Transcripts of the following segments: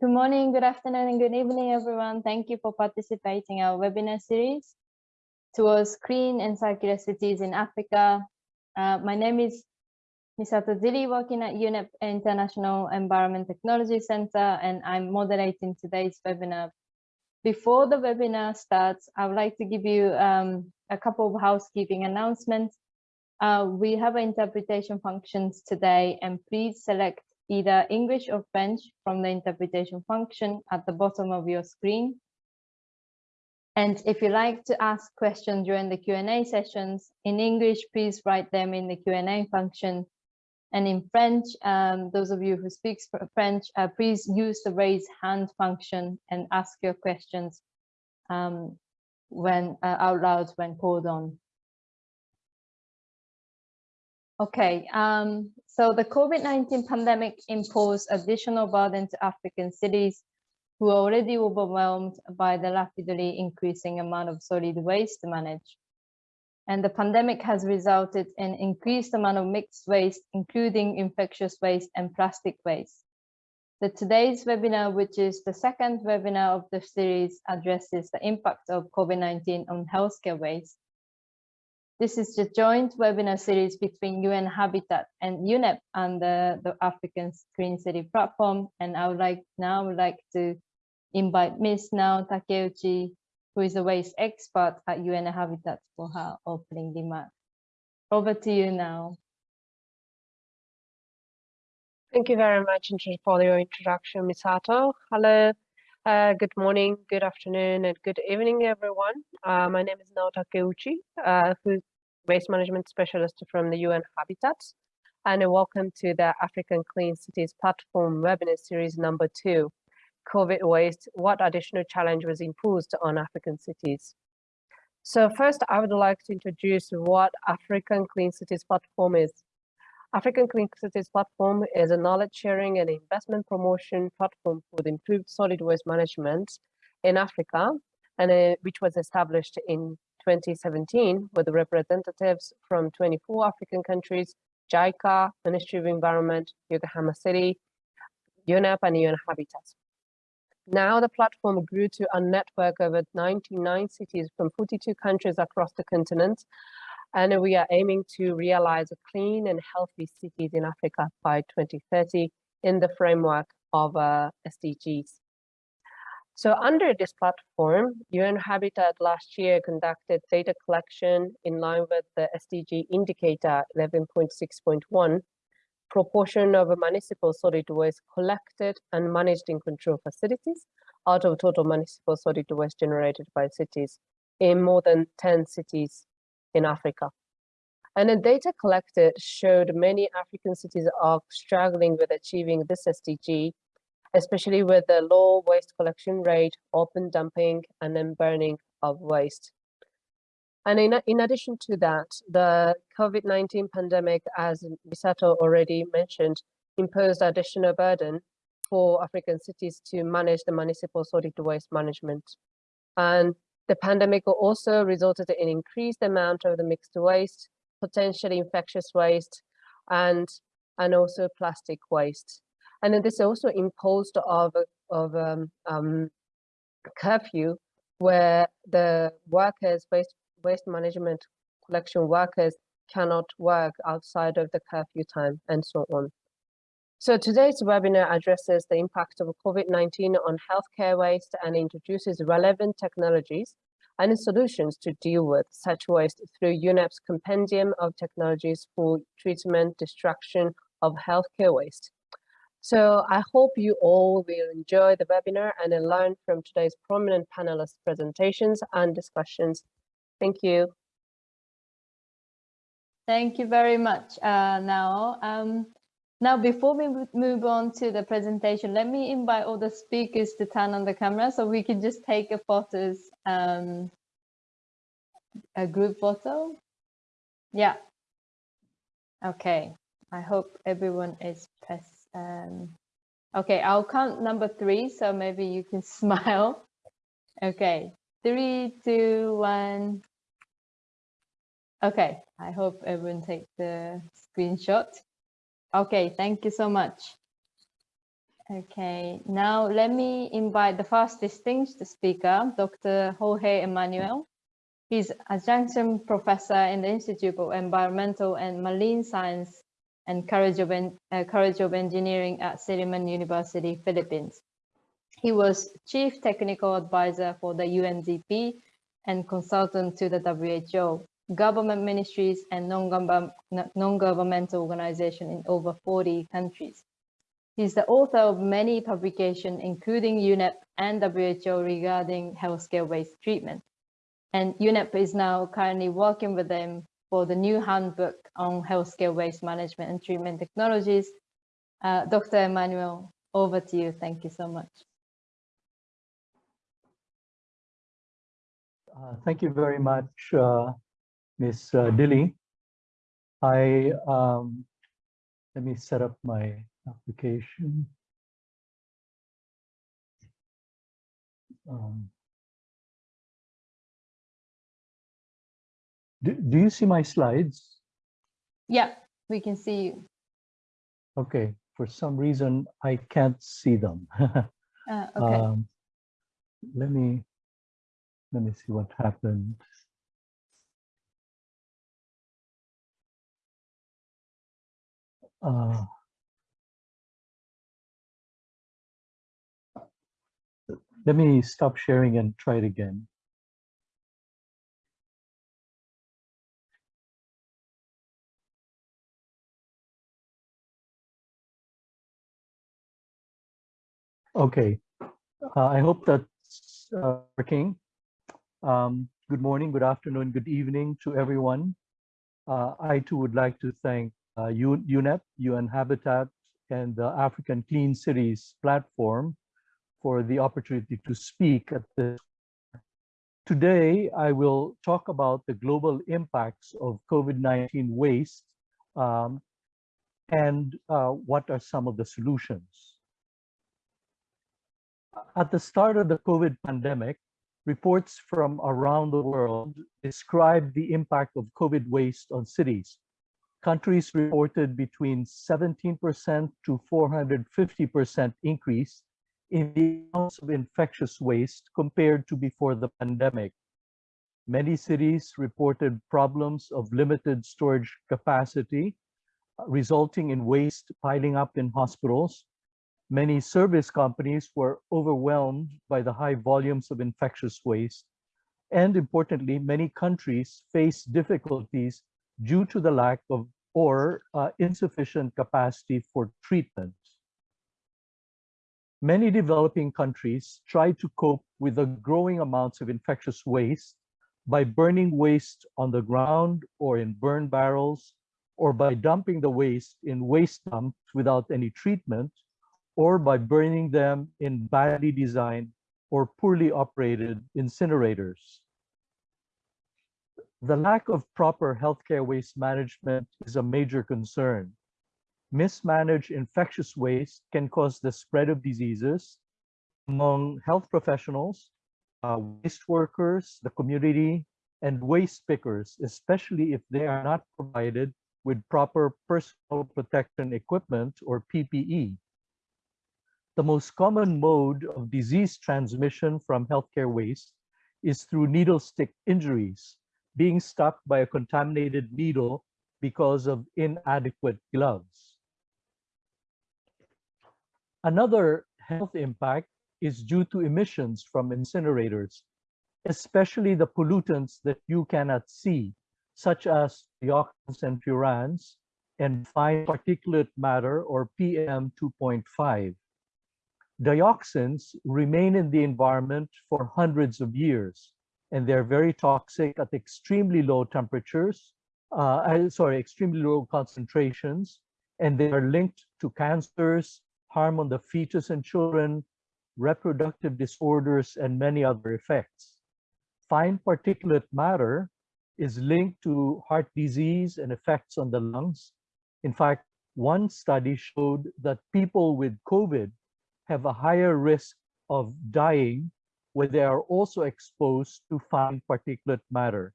Good morning, good afternoon, and good evening, everyone. Thank you for participating in our webinar series towards clean and circular cities in Africa. Uh, my name is Misato Dilley, working at UNEP International Environment Technology Center, and I'm moderating today's webinar. Before the webinar starts, I would like to give you um, a couple of housekeeping announcements. Uh, we have interpretation functions today, and please select either English or French from the interpretation function at the bottom of your screen. And if you like to ask questions during the Q&A sessions in English, please write them in the Q&A function. And in French, um, those of you who speak French, uh, please use the raise hand function and ask your questions um, when uh, out loud when called on. Okay, um, so the COVID-19 pandemic imposed additional burden to African cities who are already overwhelmed by the rapidly increasing amount of solid waste to manage. And the pandemic has resulted in increased amount of mixed waste, including infectious waste and plastic waste. The today's webinar, which is the second webinar of the series, addresses the impact of COVID-19 on healthcare waste this is the joint webinar series between UN Habitat and UNEP and the, the African Clean City platform. And I would like Nao would like to invite Ms. Nao Takeuchi, who is a waste expert at UN Habitat for her opening remarks. Over to you now. Thank you very much for your introduction, Misato. Hello, uh, good morning, good afternoon, and good evening, everyone. Uh, my name is Nao Takeuchi, uh, waste management specialist from the UN Habitat, and welcome to the African Clean Cities Platform webinar series number two, COVID waste, what additional challenge was imposed on African cities? So first, I would like to introduce what African Clean Cities Platform is. African Clean Cities Platform is a knowledge sharing and investment promotion platform for the improved solid waste management in Africa, and uh, which was established in 2017 with representatives from 24 African countries, JICA, Ministry of Environment, Yokohama City, UNEP, and UN Habitat. Now the platform grew to a network of 99 cities from 42 countries across the continent and we are aiming to realize clean and healthy cities in Africa by 2030 in the framework of uh, SDGs. So under this platform, UN Habitat last year conducted data collection in line with the SDG indicator 11.6.1, proportion of municipal solid waste collected and managed in control facilities out of total municipal solid waste generated by cities in more than 10 cities in Africa. And the data collected showed many African cities are struggling with achieving this SDG, especially with the low waste collection rate, open dumping, and then burning of waste. And in, in addition to that, the COVID-19 pandemic, as Misato already mentioned, imposed additional burden for African cities to manage the municipal solid waste management. And the pandemic also resulted in increased amount of the mixed waste, potentially infectious waste, and, and also plastic waste. And then this also imposed of, of um, um, curfew where the workers, waste, waste management collection workers cannot work outside of the curfew time and so on. So today's webinar addresses the impact of COVID-19 on healthcare waste and introduces relevant technologies and solutions to deal with such waste through UNEP's compendium of technologies for treatment, destruction of healthcare waste. So I hope you all will enjoy the webinar and learn from today's prominent panelists presentations and discussions. Thank you. Thank you very much, uh, Nao. Um, now, before we move on to the presentation, let me invite all the speakers to turn on the camera so we can just take a photos, um, a group photo. Yeah. Okay. I hope everyone is press. Um, okay, I'll count number three, so maybe you can smile. Okay, three, two, one. Okay, I hope everyone take the screenshot. Okay, thank you so much. Okay, now let me invite the first distinguished speaker, Dr. Jorge Emmanuel. He's adjunct professor in the Institute of Environmental and Marine Science and College of, uh, College of Engineering at Silliman University, Philippines. He was chief technical advisor for the UNDP and consultant to the WHO, government ministries and non-governmental organizations in over 40 countries. He's the author of many publications, including UNEP and WHO regarding healthcare waste treatment. And UNEP is now currently working with them for the new handbook on healthcare waste management and treatment technologies. Uh, Dr. Emmanuel, over to you. Thank you so much. Uh, thank you very much, uh, Ms. Uh, Dilley. I um, let me set up my application. Um, do, do you see my slides? Yeah, we can see you. Okay, for some reason I can't see them. uh, okay. Um, let me let me see what happened. Uh, Let me stop sharing and try it again. Okay, uh, I hope that's uh, working. Um, good morning, good afternoon, good evening to everyone. Uh, I too would like to thank uh, UNEP, UN Habitat, and the African Clean Cities platform for the opportunity to speak at this. Today, I will talk about the global impacts of COVID-19 waste um, and uh, what are some of the solutions. At the start of the COVID pandemic, reports from around the world described the impact of COVID waste on cities. Countries reported between 17% to 450% increase in the amounts of infectious waste compared to before the pandemic. Many cities reported problems of limited storage capacity, resulting in waste piling up in hospitals. Many service companies were overwhelmed by the high volumes of infectious waste. And importantly, many countries face difficulties due to the lack of or uh, insufficient capacity for treatment. Many developing countries try to cope with the growing amounts of infectious waste by burning waste on the ground or in burn barrels, or by dumping the waste in waste dumps without any treatment, or by burning them in badly designed or poorly operated incinerators. The lack of proper healthcare waste management is a major concern mismanaged infectious waste can cause the spread of diseases among health professionals, uh, waste workers, the community, and waste pickers, especially if they are not provided with proper personal protection equipment or PPE. The most common mode of disease transmission from healthcare waste is through needle stick injuries, being stuck by a contaminated needle because of inadequate gloves. Another health impact is due to emissions from incinerators, especially the pollutants that you cannot see, such as dioxins and furans, and fine particulate matter or PM 2.5. Dioxins remain in the environment for hundreds of years, and they're very toxic at extremely low temperatures, uh, sorry, extremely low concentrations, and they are linked to cancers, harm on the fetus and children, reproductive disorders, and many other effects. Fine particulate matter is linked to heart disease and effects on the lungs. In fact, one study showed that people with COVID have a higher risk of dying when they are also exposed to fine particulate matter.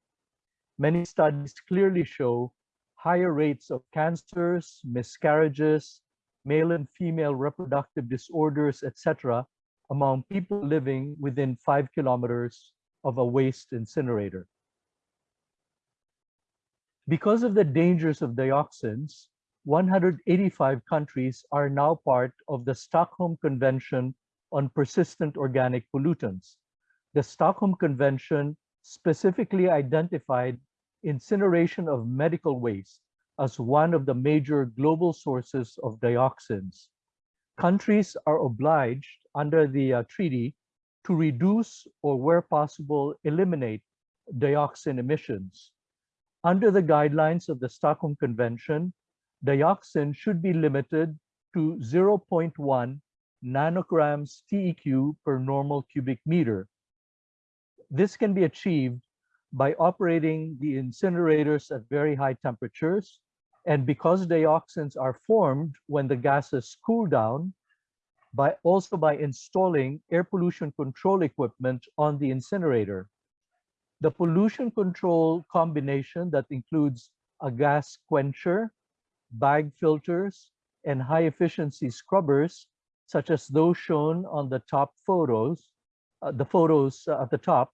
Many studies clearly show higher rates of cancers, miscarriages, male and female reproductive disorders, etc., among people living within five kilometers of a waste incinerator. Because of the dangers of dioxins, 185 countries are now part of the Stockholm Convention on Persistent Organic Pollutants. The Stockholm Convention specifically identified incineration of medical waste as one of the major global sources of dioxins. Countries are obliged under the uh, treaty to reduce or where possible eliminate dioxin emissions. Under the guidelines of the Stockholm Convention, dioxin should be limited to 0.1 nanograms TEQ per normal cubic meter. This can be achieved by operating the incinerators at very high temperatures. And because dioxins are formed when the gases cool down, by also by installing air pollution control equipment on the incinerator. The pollution control combination that includes a gas quencher, bag filters, and high efficiency scrubbers, such as those shown on the top photos, uh, the photos uh, at the top,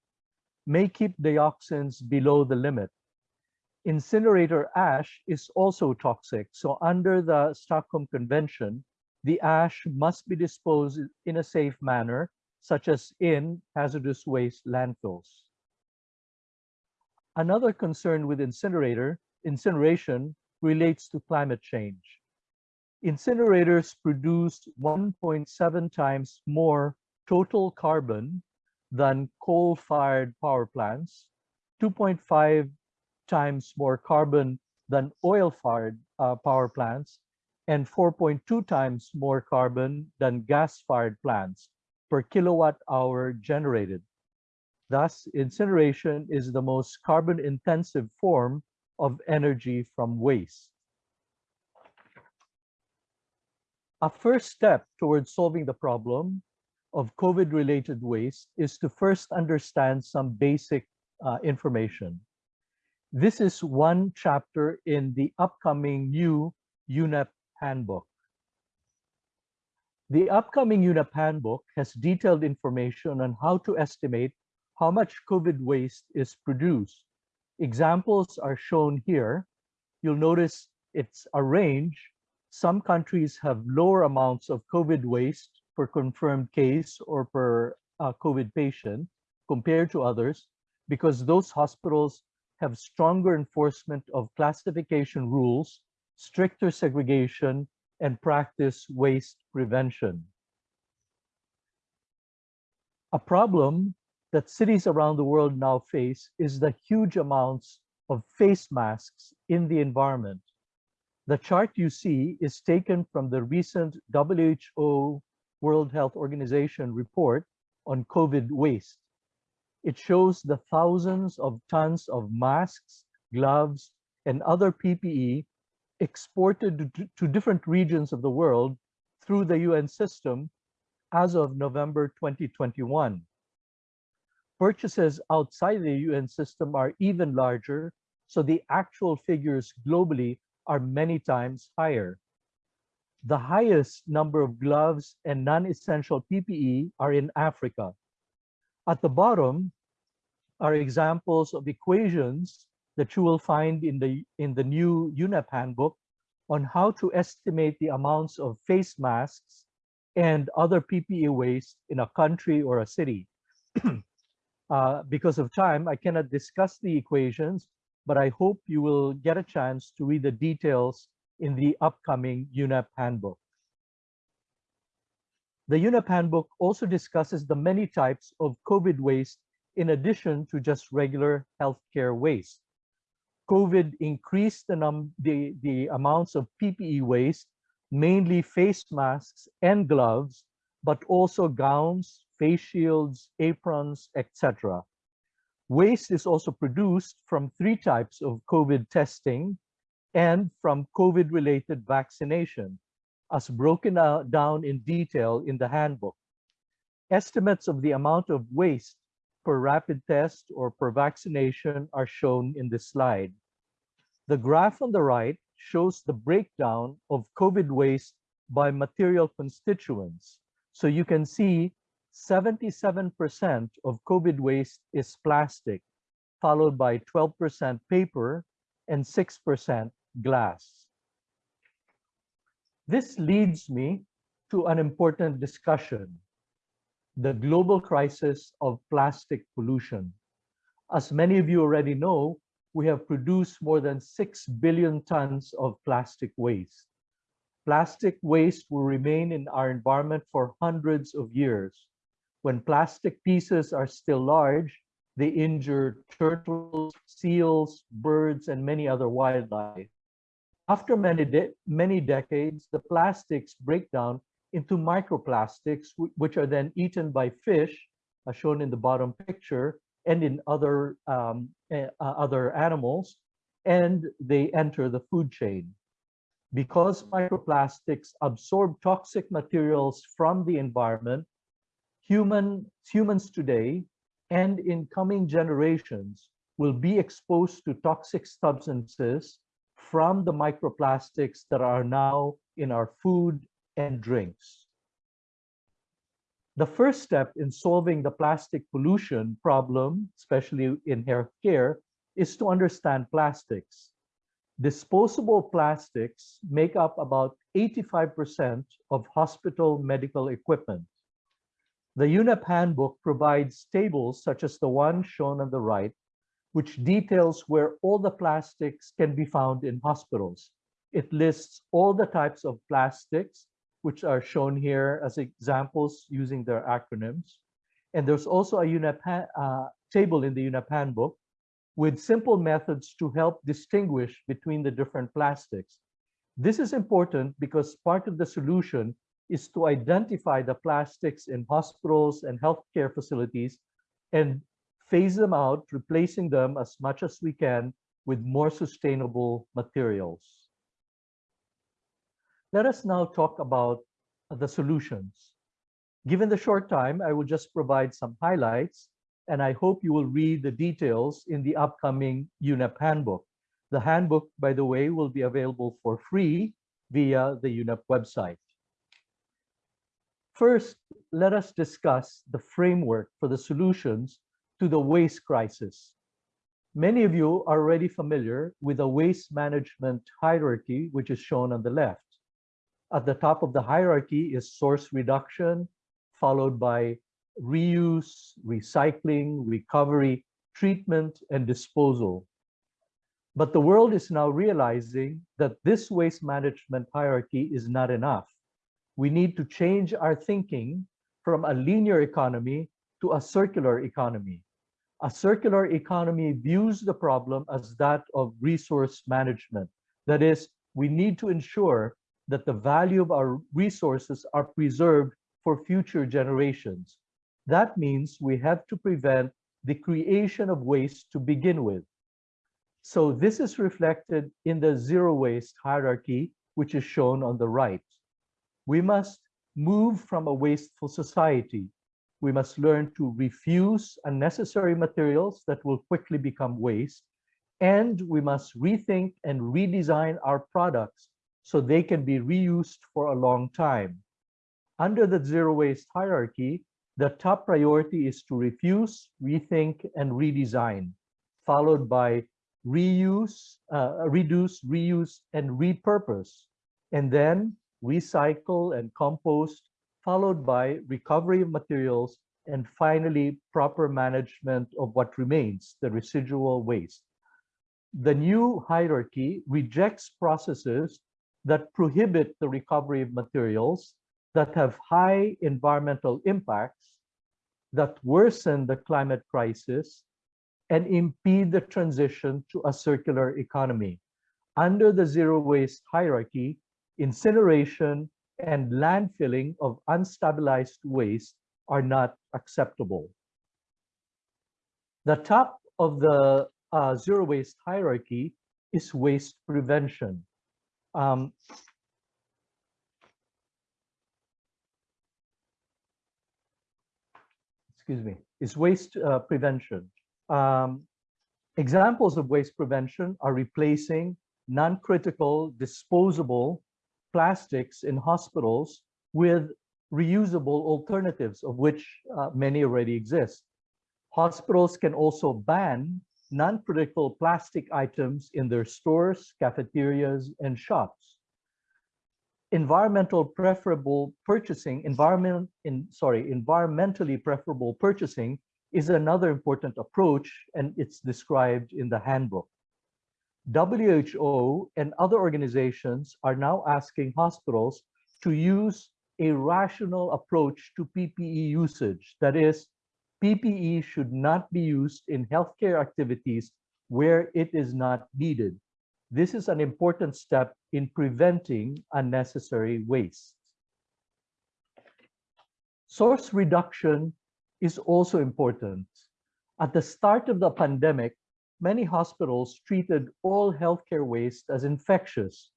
may keep dioxins below the limit. Incinerator ash is also toxic. So under the Stockholm Convention, the ash must be disposed in a safe manner, such as in hazardous waste landfills. Another concern with incinerator, incineration relates to climate change. Incinerators produce 1.7 times more total carbon than coal-fired power plants, 2.5 times more carbon than oil-fired uh, power plants, and 4.2 times more carbon than gas-fired plants per kilowatt hour generated. Thus, incineration is the most carbon-intensive form of energy from waste. A first step towards solving the problem of COVID-related waste is to first understand some basic uh, information. This is one chapter in the upcoming new UNEP handbook. The upcoming UNEP handbook has detailed information on how to estimate how much COVID waste is produced. Examples are shown here. You'll notice it's a range. Some countries have lower amounts of COVID waste per confirmed case or per uh, COVID patient compared to others because those hospitals have stronger enforcement of classification rules stricter segregation, and practice waste prevention. A problem that cities around the world now face is the huge amounts of face masks in the environment. The chart you see is taken from the recent WHO World Health Organization report on COVID waste. It shows the thousands of tons of masks, gloves, and other PPE exported to different regions of the world through the UN system as of November 2021. Purchases outside the UN system are even larger, so the actual figures globally are many times higher. The highest number of gloves and non-essential PPE are in Africa. At the bottom are examples of equations that you will find in the, in the new UNEP handbook on how to estimate the amounts of face masks and other PPE waste in a country or a city. uh, because of time, I cannot discuss the equations, but I hope you will get a chance to read the details in the upcoming UNEP handbook. The UNEP handbook also discusses the many types of COVID waste in addition to just regular healthcare waste. COVID increased the, the, the amounts of PPE waste, mainly face masks and gloves, but also gowns, face shields, aprons, etc. Waste is also produced from three types of COVID testing and from COVID-related vaccination, as broken down in detail in the handbook. Estimates of the amount of waste per rapid test or per vaccination are shown in this slide. The graph on the right shows the breakdown of COVID waste by material constituents. So you can see 77% of COVID waste is plastic, followed by 12% paper and 6% glass. This leads me to an important discussion, the global crisis of plastic pollution. As many of you already know, we have produced more than 6 billion tons of plastic waste. Plastic waste will remain in our environment for hundreds of years. When plastic pieces are still large, they injure turtles, seals, birds, and many other wildlife. After many, de many decades, the plastics break down into microplastics, which are then eaten by fish, as shown in the bottom picture, and in other, um, uh, other animals, and they enter the food chain. Because microplastics absorb toxic materials from the environment, human, humans today and in coming generations will be exposed to toxic substances from the microplastics that are now in our food and drinks. The first step in solving the plastic pollution problem, especially in healthcare, is to understand plastics. Disposable plastics make up about 85% of hospital medical equipment. The UNEP handbook provides tables such as the one shown on the right, which details where all the plastics can be found in hospitals. It lists all the types of plastics, which are shown here as examples using their acronyms. And there's also a UNEP uh, table in the UNEP handbook with simple methods to help distinguish between the different plastics. This is important because part of the solution is to identify the plastics in hospitals and healthcare facilities and phase them out, replacing them as much as we can with more sustainable materials. Let us now talk about the solutions. Given the short time, I will just provide some highlights, and I hope you will read the details in the upcoming UNEP handbook. The handbook, by the way, will be available for free via the UNEP website. First, let us discuss the framework for the solutions to the waste crisis. Many of you are already familiar with the waste management hierarchy, which is shown on the left. At the top of the hierarchy is source reduction, followed by reuse, recycling, recovery, treatment, and disposal. But the world is now realizing that this waste management hierarchy is not enough we need to change our thinking from a linear economy to a circular economy. A circular economy views the problem as that of resource management. That is, we need to ensure that the value of our resources are preserved for future generations. That means we have to prevent the creation of waste to begin with. So this is reflected in the zero waste hierarchy, which is shown on the right. We must move from a wasteful society. We must learn to refuse unnecessary materials that will quickly become waste. And we must rethink and redesign our products so they can be reused for a long time. Under the zero waste hierarchy, the top priority is to refuse, rethink, and redesign, followed by reuse, uh, reduce, reuse, and repurpose. And then recycle and compost, followed by recovery of materials, and finally, proper management of what remains, the residual waste. The new hierarchy rejects processes that prohibit the recovery of materials that have high environmental impacts, that worsen the climate crisis, and impede the transition to a circular economy. Under the zero waste hierarchy, incineration, and landfilling of unstabilized waste are not acceptable. The top of the uh, zero waste hierarchy is waste prevention. Um, excuse me, is waste uh, prevention. Um, examples of waste prevention are replacing non-critical, disposable, plastics in hospitals with reusable alternatives, of which uh, many already exist. Hospitals can also ban non-critical plastic items in their stores, cafeterias, and shops. Environmental preferable purchasing, environment in sorry, environmentally preferable purchasing is another important approach, and it's described in the handbook. WHO and other organizations are now asking hospitals to use a rational approach to PPE usage. That is, PPE should not be used in healthcare activities where it is not needed. This is an important step in preventing unnecessary waste. Source reduction is also important. At the start of the pandemic, many hospitals treated all healthcare waste as infectious.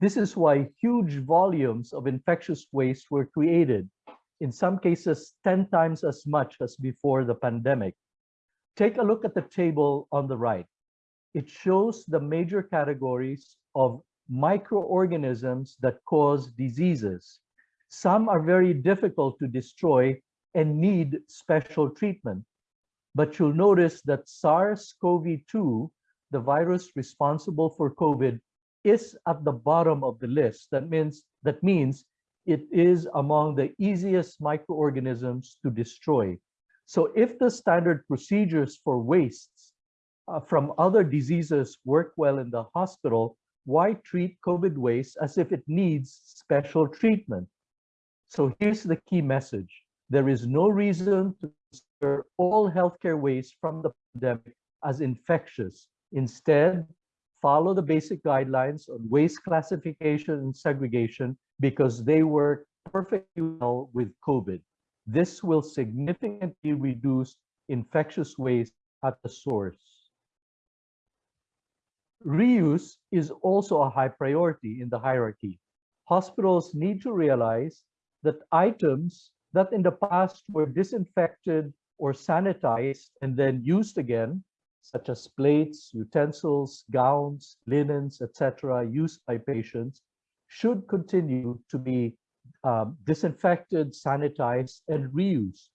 This is why huge volumes of infectious waste were created, in some cases 10 times as much as before the pandemic. Take a look at the table on the right. It shows the major categories of microorganisms that cause diseases. Some are very difficult to destroy and need special treatment. But you'll notice that SARS-CoV-2, the virus responsible for COVID, is at the bottom of the list. That means, that means it is among the easiest microorganisms to destroy. So if the standard procedures for wastes uh, from other diseases work well in the hospital, why treat COVID waste as if it needs special treatment? So here's the key message. There is no reason to consider all healthcare waste from the pandemic as infectious. Instead, follow the basic guidelines on waste classification and segregation because they work perfectly well with COVID. This will significantly reduce infectious waste at the source. Reuse is also a high priority in the hierarchy. Hospitals need to realize that items that in the past were disinfected or sanitized and then used again, such as plates, utensils, gowns, linens, etc., used by patients, should continue to be um, disinfected, sanitized, and reused.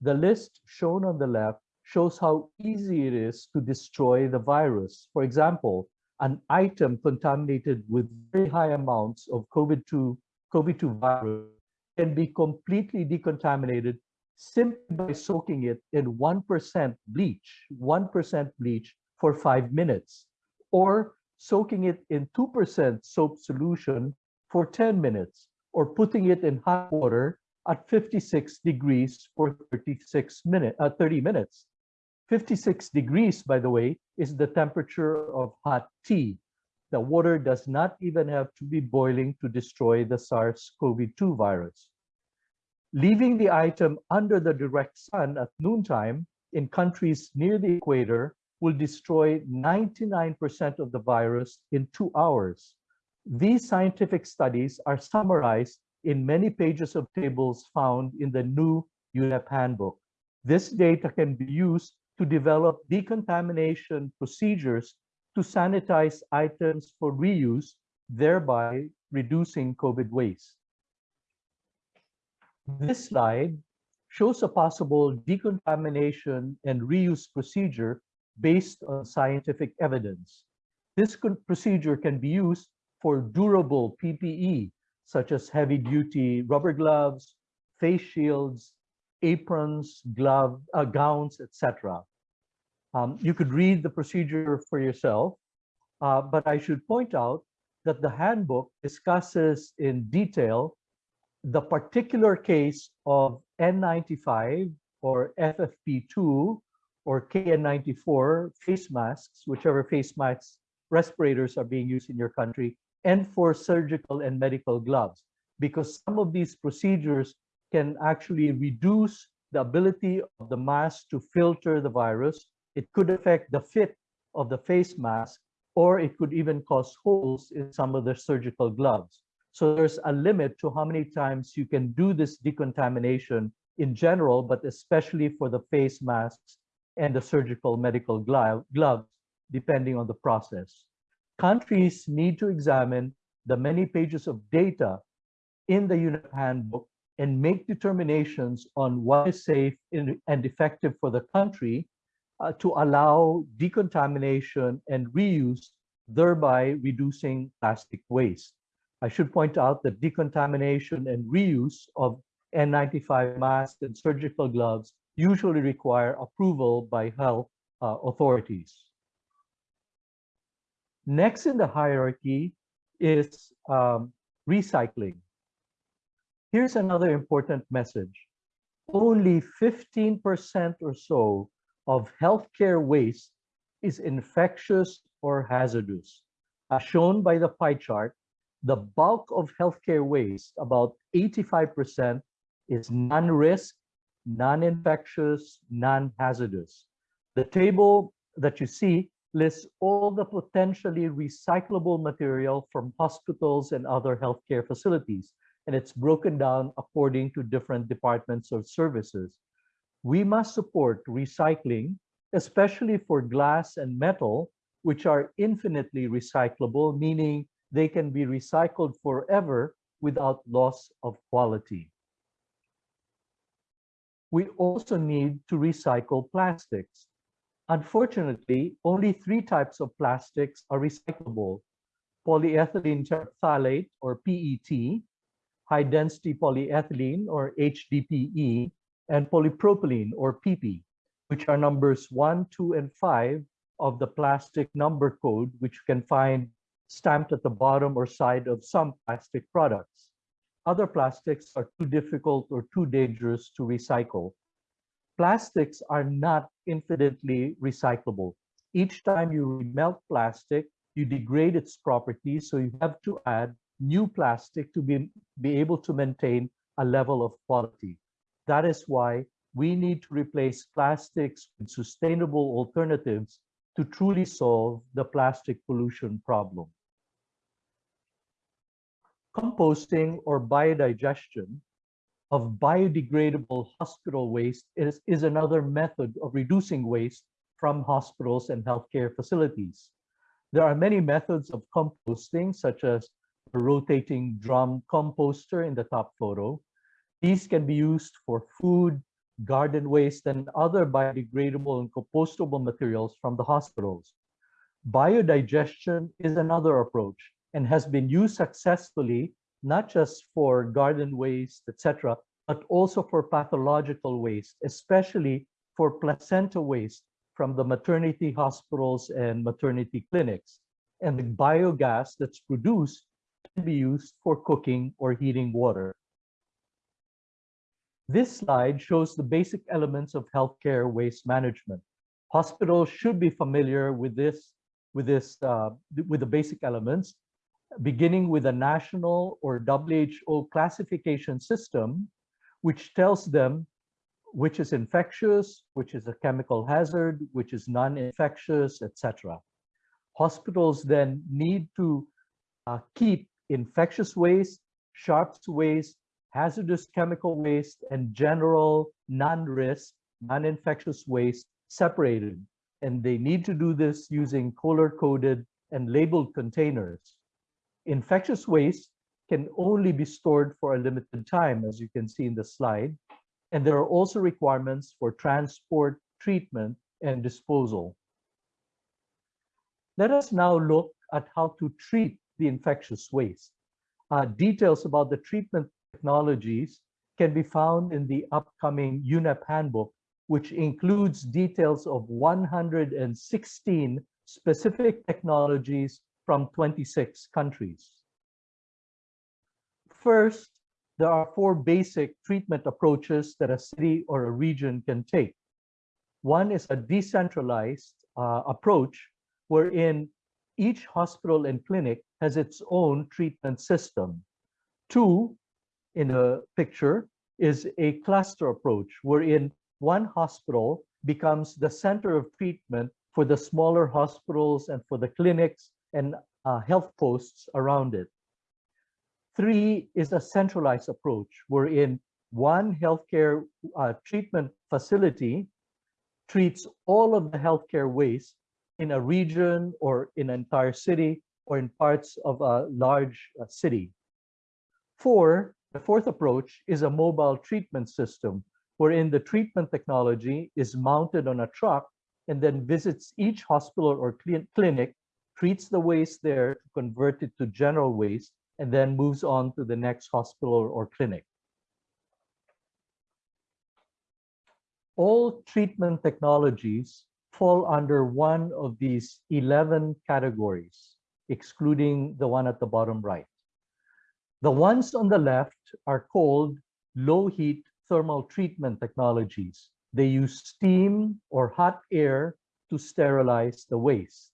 The list shown on the left shows how easy it is to destroy the virus. For example, an item contaminated with very high amounts of COVID-2 COVID-2 virus can be completely decontaminated simply by soaking it in 1% bleach, 1% bleach for five minutes, or soaking it in 2% soap solution for 10 minutes, or putting it in hot water at 56 degrees for 36 minute, uh, 30 minutes. 56 degrees, by the way, is the temperature of hot tea. The water does not even have to be boiling to destroy the SARS-CoV-2 virus. Leaving the item under the direct sun at noontime in countries near the equator will destroy 99% of the virus in two hours. These scientific studies are summarized in many pages of tables found in the new UNEP handbook. This data can be used to develop decontamination procedures to sanitize items for reuse, thereby reducing COVID waste. This slide shows a possible decontamination and reuse procedure based on scientific evidence. This procedure can be used for durable PPE, such as heavy-duty rubber gloves, face shields, aprons, glove, uh, gowns, etc. Um, you could read the procedure for yourself, uh, but I should point out that the handbook discusses in detail the particular case of N95 or FFP2 or KF94 face masks, whichever face masks respirators are being used in your country, and for surgical and medical gloves, because some of these procedures can actually reduce the ability of the mask to filter the virus. It could affect the fit of the face mask, or it could even cause holes in some of the surgical gloves. So there's a limit to how many times you can do this decontamination in general, but especially for the face masks and the surgical medical gloves, depending on the process. Countries need to examine the many pages of data in the UNEP handbook and make determinations on what is safe and effective for the country uh, to allow decontamination and reuse, thereby reducing plastic waste. I should point out that decontamination and reuse of N95 masks and surgical gloves usually require approval by health uh, authorities. Next in the hierarchy is um, recycling. Here's another important message. Only 15% or so of healthcare waste is infectious or hazardous. As shown by the pie chart, the bulk of healthcare waste, about 85%, is non-risk, non-infectious, non-hazardous. The table that you see lists all the potentially recyclable material from hospitals and other healthcare facilities, and it's broken down according to different departments or services. We must support recycling, especially for glass and metal, which are infinitely recyclable, meaning they can be recycled forever without loss of quality. We also need to recycle plastics. Unfortunately, only three types of plastics are recyclable. Polyethylene terephthalate or PET, high density polyethylene or HDPE, and polypropylene or PP, which are numbers one, two, and five of the plastic number code, which you can find stamped at the bottom or side of some plastic products. Other plastics are too difficult or too dangerous to recycle. Plastics are not infinitely recyclable. Each time you melt plastic, you degrade its properties, so you have to add new plastic to be, be able to maintain a level of quality. That is why we need to replace plastics with sustainable alternatives to truly solve the plastic pollution problem. Composting or biodigestion of biodegradable hospital waste is, is another method of reducing waste from hospitals and healthcare facilities. There are many methods of composting, such as the rotating drum composter in the top photo. These can be used for food, garden waste, and other biodegradable and compostable materials from the hospitals. Biodigestion is another approach and has been used successfully, not just for garden waste, etc., but also for pathological waste, especially for placenta waste from the maternity hospitals and maternity clinics. And the biogas that's produced can be used for cooking or heating water. This slide shows the basic elements of healthcare waste management. Hospitals should be familiar with this, with this, uh, with the basic elements, beginning with a national or WHO classification system, which tells them which is infectious, which is a chemical hazard, which is non-infectious, etc. Hospitals then need to uh, keep infectious waste, sharps waste, hazardous chemical waste, and general non-risk, non-infectious waste separated. And they need to do this using color-coded and labeled containers. Infectious waste can only be stored for a limited time, as you can see in the slide. And there are also requirements for transport, treatment, and disposal. Let us now look at how to treat the infectious waste. Uh, details about the treatment technologies can be found in the upcoming UNEP handbook, which includes details of 116 specific technologies from 26 countries. First, there are four basic treatment approaches that a city or a region can take. One is a decentralized uh, approach wherein each hospital and clinic has its own treatment system. Two, in the picture, is a cluster approach wherein one hospital becomes the center of treatment for the smaller hospitals and for the clinics and uh, health posts around it. Three is a centralized approach wherein one healthcare uh, treatment facility treats all of the healthcare waste in a region or in an entire city or in parts of a large uh, city. Four, the fourth approach is a mobile treatment system wherein the treatment technology is mounted on a truck and then visits each hospital or clinic, treats the waste there convert it to general waste, and then moves on to the next hospital or clinic. All treatment technologies fall under one of these 11 categories, excluding the one at the bottom right. The ones on the left are called low heat thermal treatment technologies. They use steam or hot air to sterilize the waste.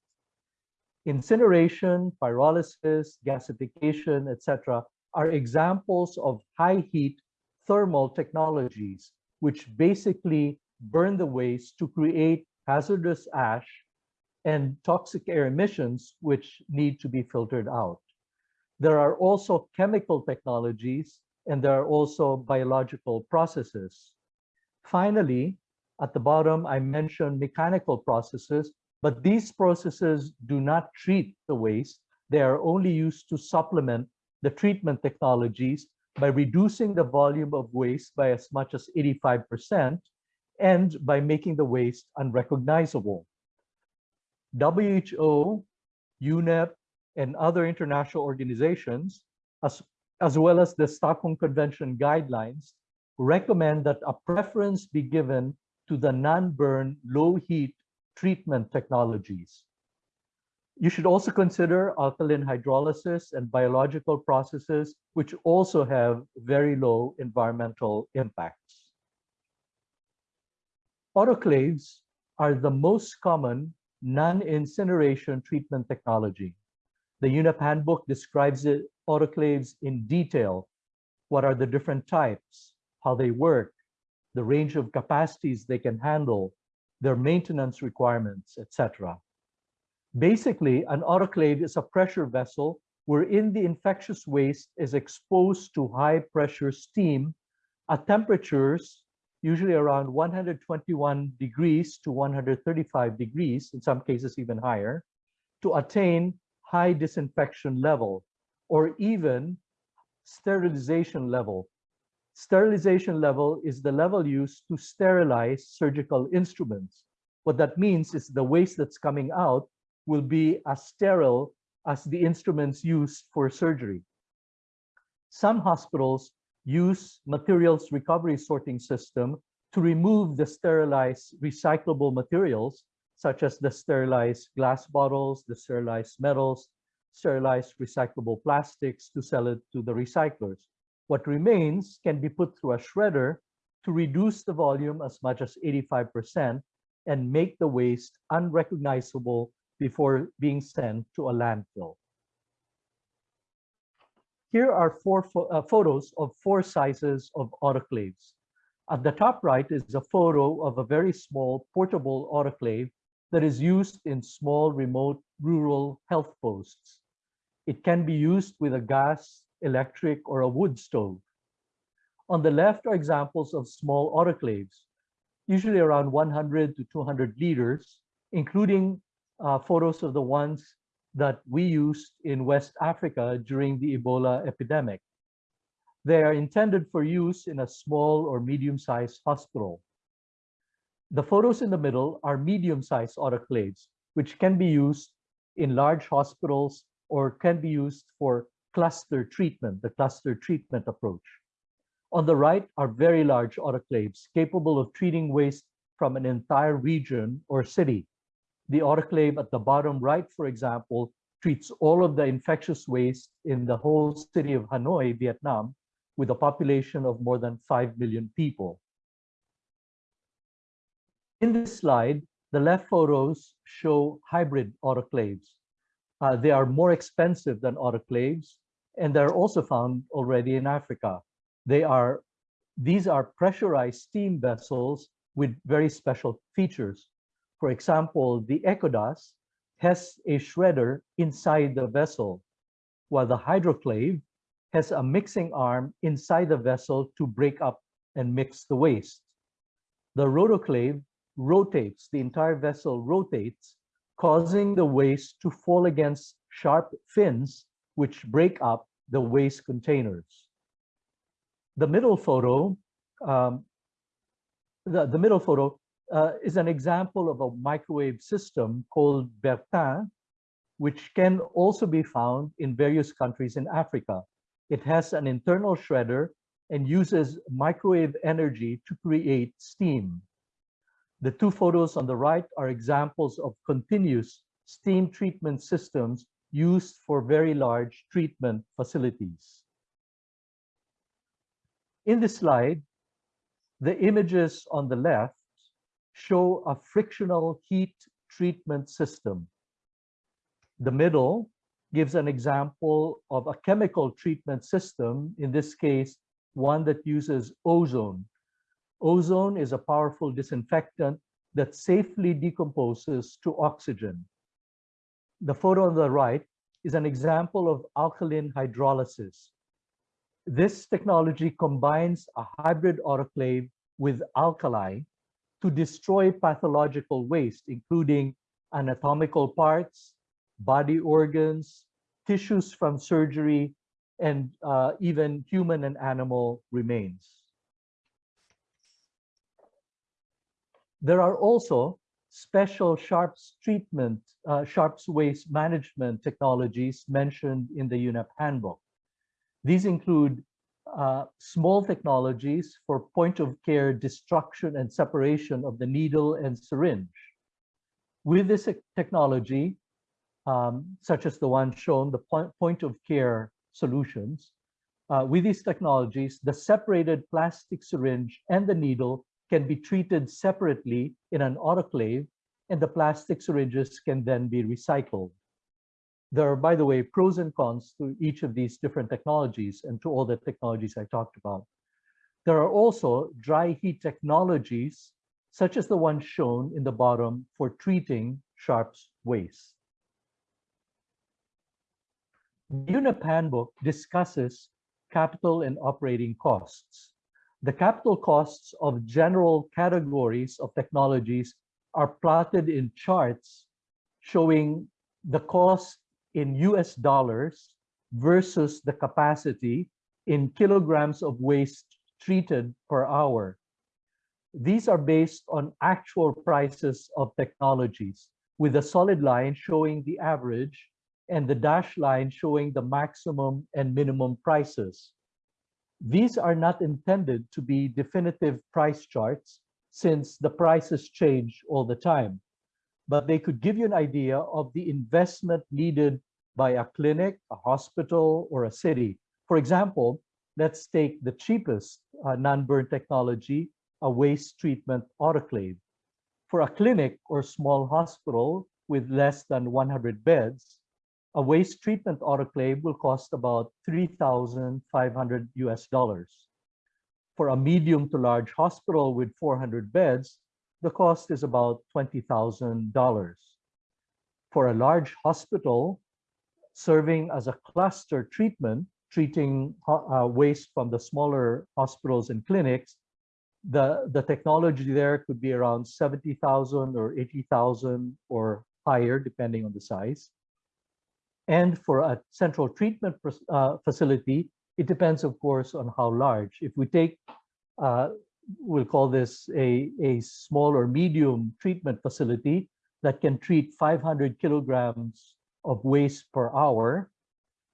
Incineration, pyrolysis, gasification, etc. are examples of high heat thermal technologies, which basically burn the waste to create hazardous ash and toxic air emissions, which need to be filtered out. There are also chemical technologies and there are also biological processes. Finally, at the bottom, I mentioned mechanical processes, but these processes do not treat the waste. They are only used to supplement the treatment technologies by reducing the volume of waste by as much as 85% and by making the waste unrecognizable. WHO, UNEP, and other international organizations, as, as well as the Stockholm Convention guidelines, recommend that a preference be given to the non-burn, low-heat treatment technologies. You should also consider alkaline hydrolysis and biological processes, which also have very low environmental impacts. Autoclaves are the most common non-incineration treatment technology. The UNEP handbook describes it, autoclaves in detail. What are the different types, how they work, the range of capacities they can handle, their maintenance requirements, etc. Basically, an autoclave is a pressure vessel wherein the infectious waste is exposed to high pressure steam at temperatures usually around 121 degrees to 135 degrees, in some cases even higher, to attain high disinfection level or even sterilization level Sterilization level is the level used to sterilize surgical instruments. What that means is the waste that's coming out will be as sterile as the instruments used for surgery. Some hospitals use materials recovery sorting system to remove the sterilized recyclable materials, such as the sterilized glass bottles, the sterilized metals, sterilized recyclable plastics to sell it to the recyclers. What remains can be put through a shredder to reduce the volume as much as 85% and make the waste unrecognizable before being sent to a landfill. Here are four uh, photos of four sizes of autoclaves. At the top right is a photo of a very small portable autoclave that is used in small remote rural health posts. It can be used with a gas electric, or a wood stove. On the left are examples of small autoclaves, usually around 100 to 200 liters, including uh, photos of the ones that we used in West Africa during the Ebola epidemic. They are intended for use in a small or medium-sized hospital. The photos in the middle are medium-sized autoclaves, which can be used in large hospitals or can be used for cluster treatment, the cluster treatment approach. On the right are very large autoclaves capable of treating waste from an entire region or city. The autoclave at the bottom right, for example, treats all of the infectious waste in the whole city of Hanoi, Vietnam, with a population of more than 5 million people. In this slide, the left photos show hybrid autoclaves. Uh, they are more expensive than autoclaves, and they're also found already in Africa. They are, these are pressurized steam vessels with very special features. For example, the Ecodas has a shredder inside the vessel, while the hydroclave has a mixing arm inside the vessel to break up and mix the waste. The rotoclave rotates, the entire vessel rotates causing the waste to fall against sharp fins which break up the waste containers. The middle photo, um, the, the middle photo uh, is an example of a microwave system called Bertin, which can also be found in various countries in Africa. It has an internal shredder and uses microwave energy to create steam. The two photos on the right are examples of continuous steam treatment systems used for very large treatment facilities. In this slide, the images on the left show a frictional heat treatment system. The middle gives an example of a chemical treatment system, in this case, one that uses ozone. Ozone is a powerful disinfectant that safely decomposes to oxygen. The photo on the right is an example of alkaline hydrolysis. This technology combines a hybrid autoclave with alkali to destroy pathological waste, including anatomical parts, body organs, tissues from surgery, and uh, even human and animal remains. There are also special sharps treatment, uh, sharps waste management technologies mentioned in the UNEP handbook. These include uh, small technologies for point of care destruction and separation of the needle and syringe. With this technology, um, such as the one shown, the point, point of care solutions, uh, with these technologies, the separated plastic syringe and the needle can be treated separately in an autoclave and the plastic syringes can then be recycled. There are, by the way, pros and cons to each of these different technologies and to all the technologies I talked about. There are also dry heat technologies, such as the one shown in the bottom for treating sharps waste. The UNEP handbook discusses capital and operating costs. The capital costs of general categories of technologies are plotted in charts showing the cost in US dollars versus the capacity in kilograms of waste treated per hour. These are based on actual prices of technologies with a solid line showing the average and the dashed line showing the maximum and minimum prices. These are not intended to be definitive price charts since the prices change all the time but they could give you an idea of the investment needed by a clinic, a hospital, or a city. For example, let's take the cheapest uh, non-burn technology, a waste treatment autoclave. For a clinic or small hospital with less than 100 beds, a waste treatment autoclave will cost about 3,500 US dollars. For a medium to large hospital with 400 beds, the cost is about $20,000. For a large hospital, serving as a cluster treatment, treating uh, waste from the smaller hospitals and clinics, the, the technology there could be around 70,000 or 80,000 or higher, depending on the size. And for a central treatment uh, facility, it depends, of course, on how large. If we take uh, we'll call this a, a small or medium treatment facility that can treat 500 kilograms of waste per hour,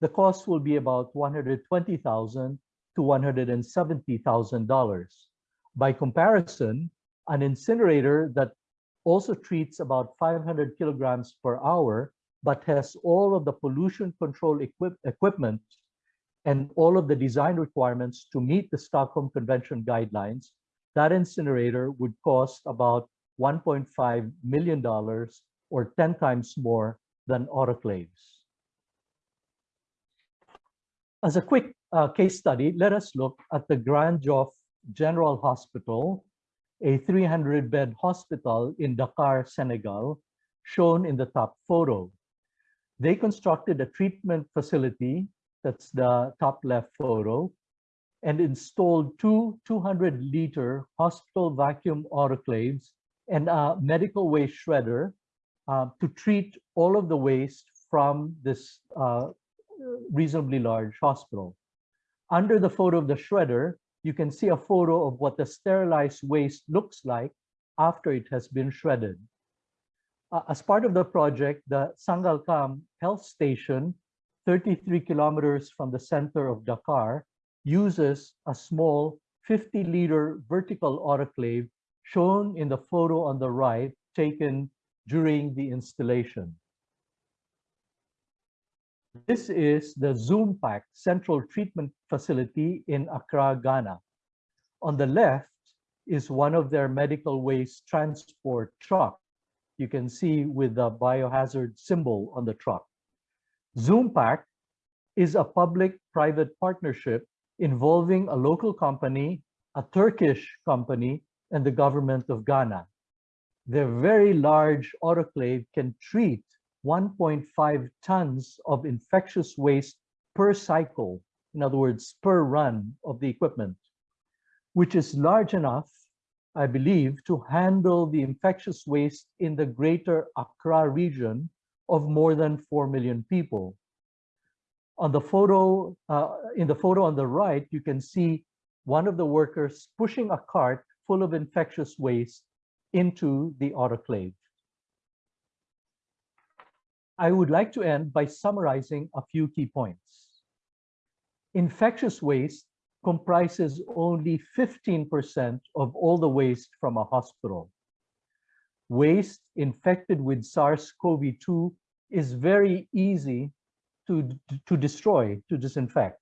the cost will be about 120,000 to $170,000. By comparison, an incinerator that also treats about 500 kilograms per hour, but has all of the pollution control equip equipment and all of the design requirements to meet the Stockholm Convention guidelines that incinerator would cost about $1.5 million or 10 times more than autoclaves. As a quick uh, case study, let us look at the Grand Yoff General Hospital, a 300-bed hospital in Dakar, Senegal, shown in the top photo. They constructed a treatment facility, that's the top left photo, and installed two 200-liter hospital vacuum autoclaves and a medical waste shredder uh, to treat all of the waste from this uh, reasonably large hospital. Under the photo of the shredder, you can see a photo of what the sterilized waste looks like after it has been shredded. Uh, as part of the project, the Sangalkam Health Station, 33 kilometers from the center of Dakar, uses a small 50 liter vertical autoclave shown in the photo on the right taken during the installation. This is the Zoompak Central Treatment Facility in Accra, Ghana. On the left is one of their medical waste transport truck. You can see with the biohazard symbol on the truck. Zoompak is a public-private partnership involving a local company, a Turkish company, and the government of Ghana. Their very large autoclave can treat 1.5 tons of infectious waste per cycle, in other words, per run of the equipment, which is large enough, I believe, to handle the infectious waste in the greater Accra region of more than 4 million people. On the photo, uh, in the photo on the right, you can see one of the workers pushing a cart full of infectious waste into the autoclave. I would like to end by summarizing a few key points. Infectious waste comprises only 15% of all the waste from a hospital. Waste infected with SARS-CoV-2 is very easy to, to destroy, to disinfect.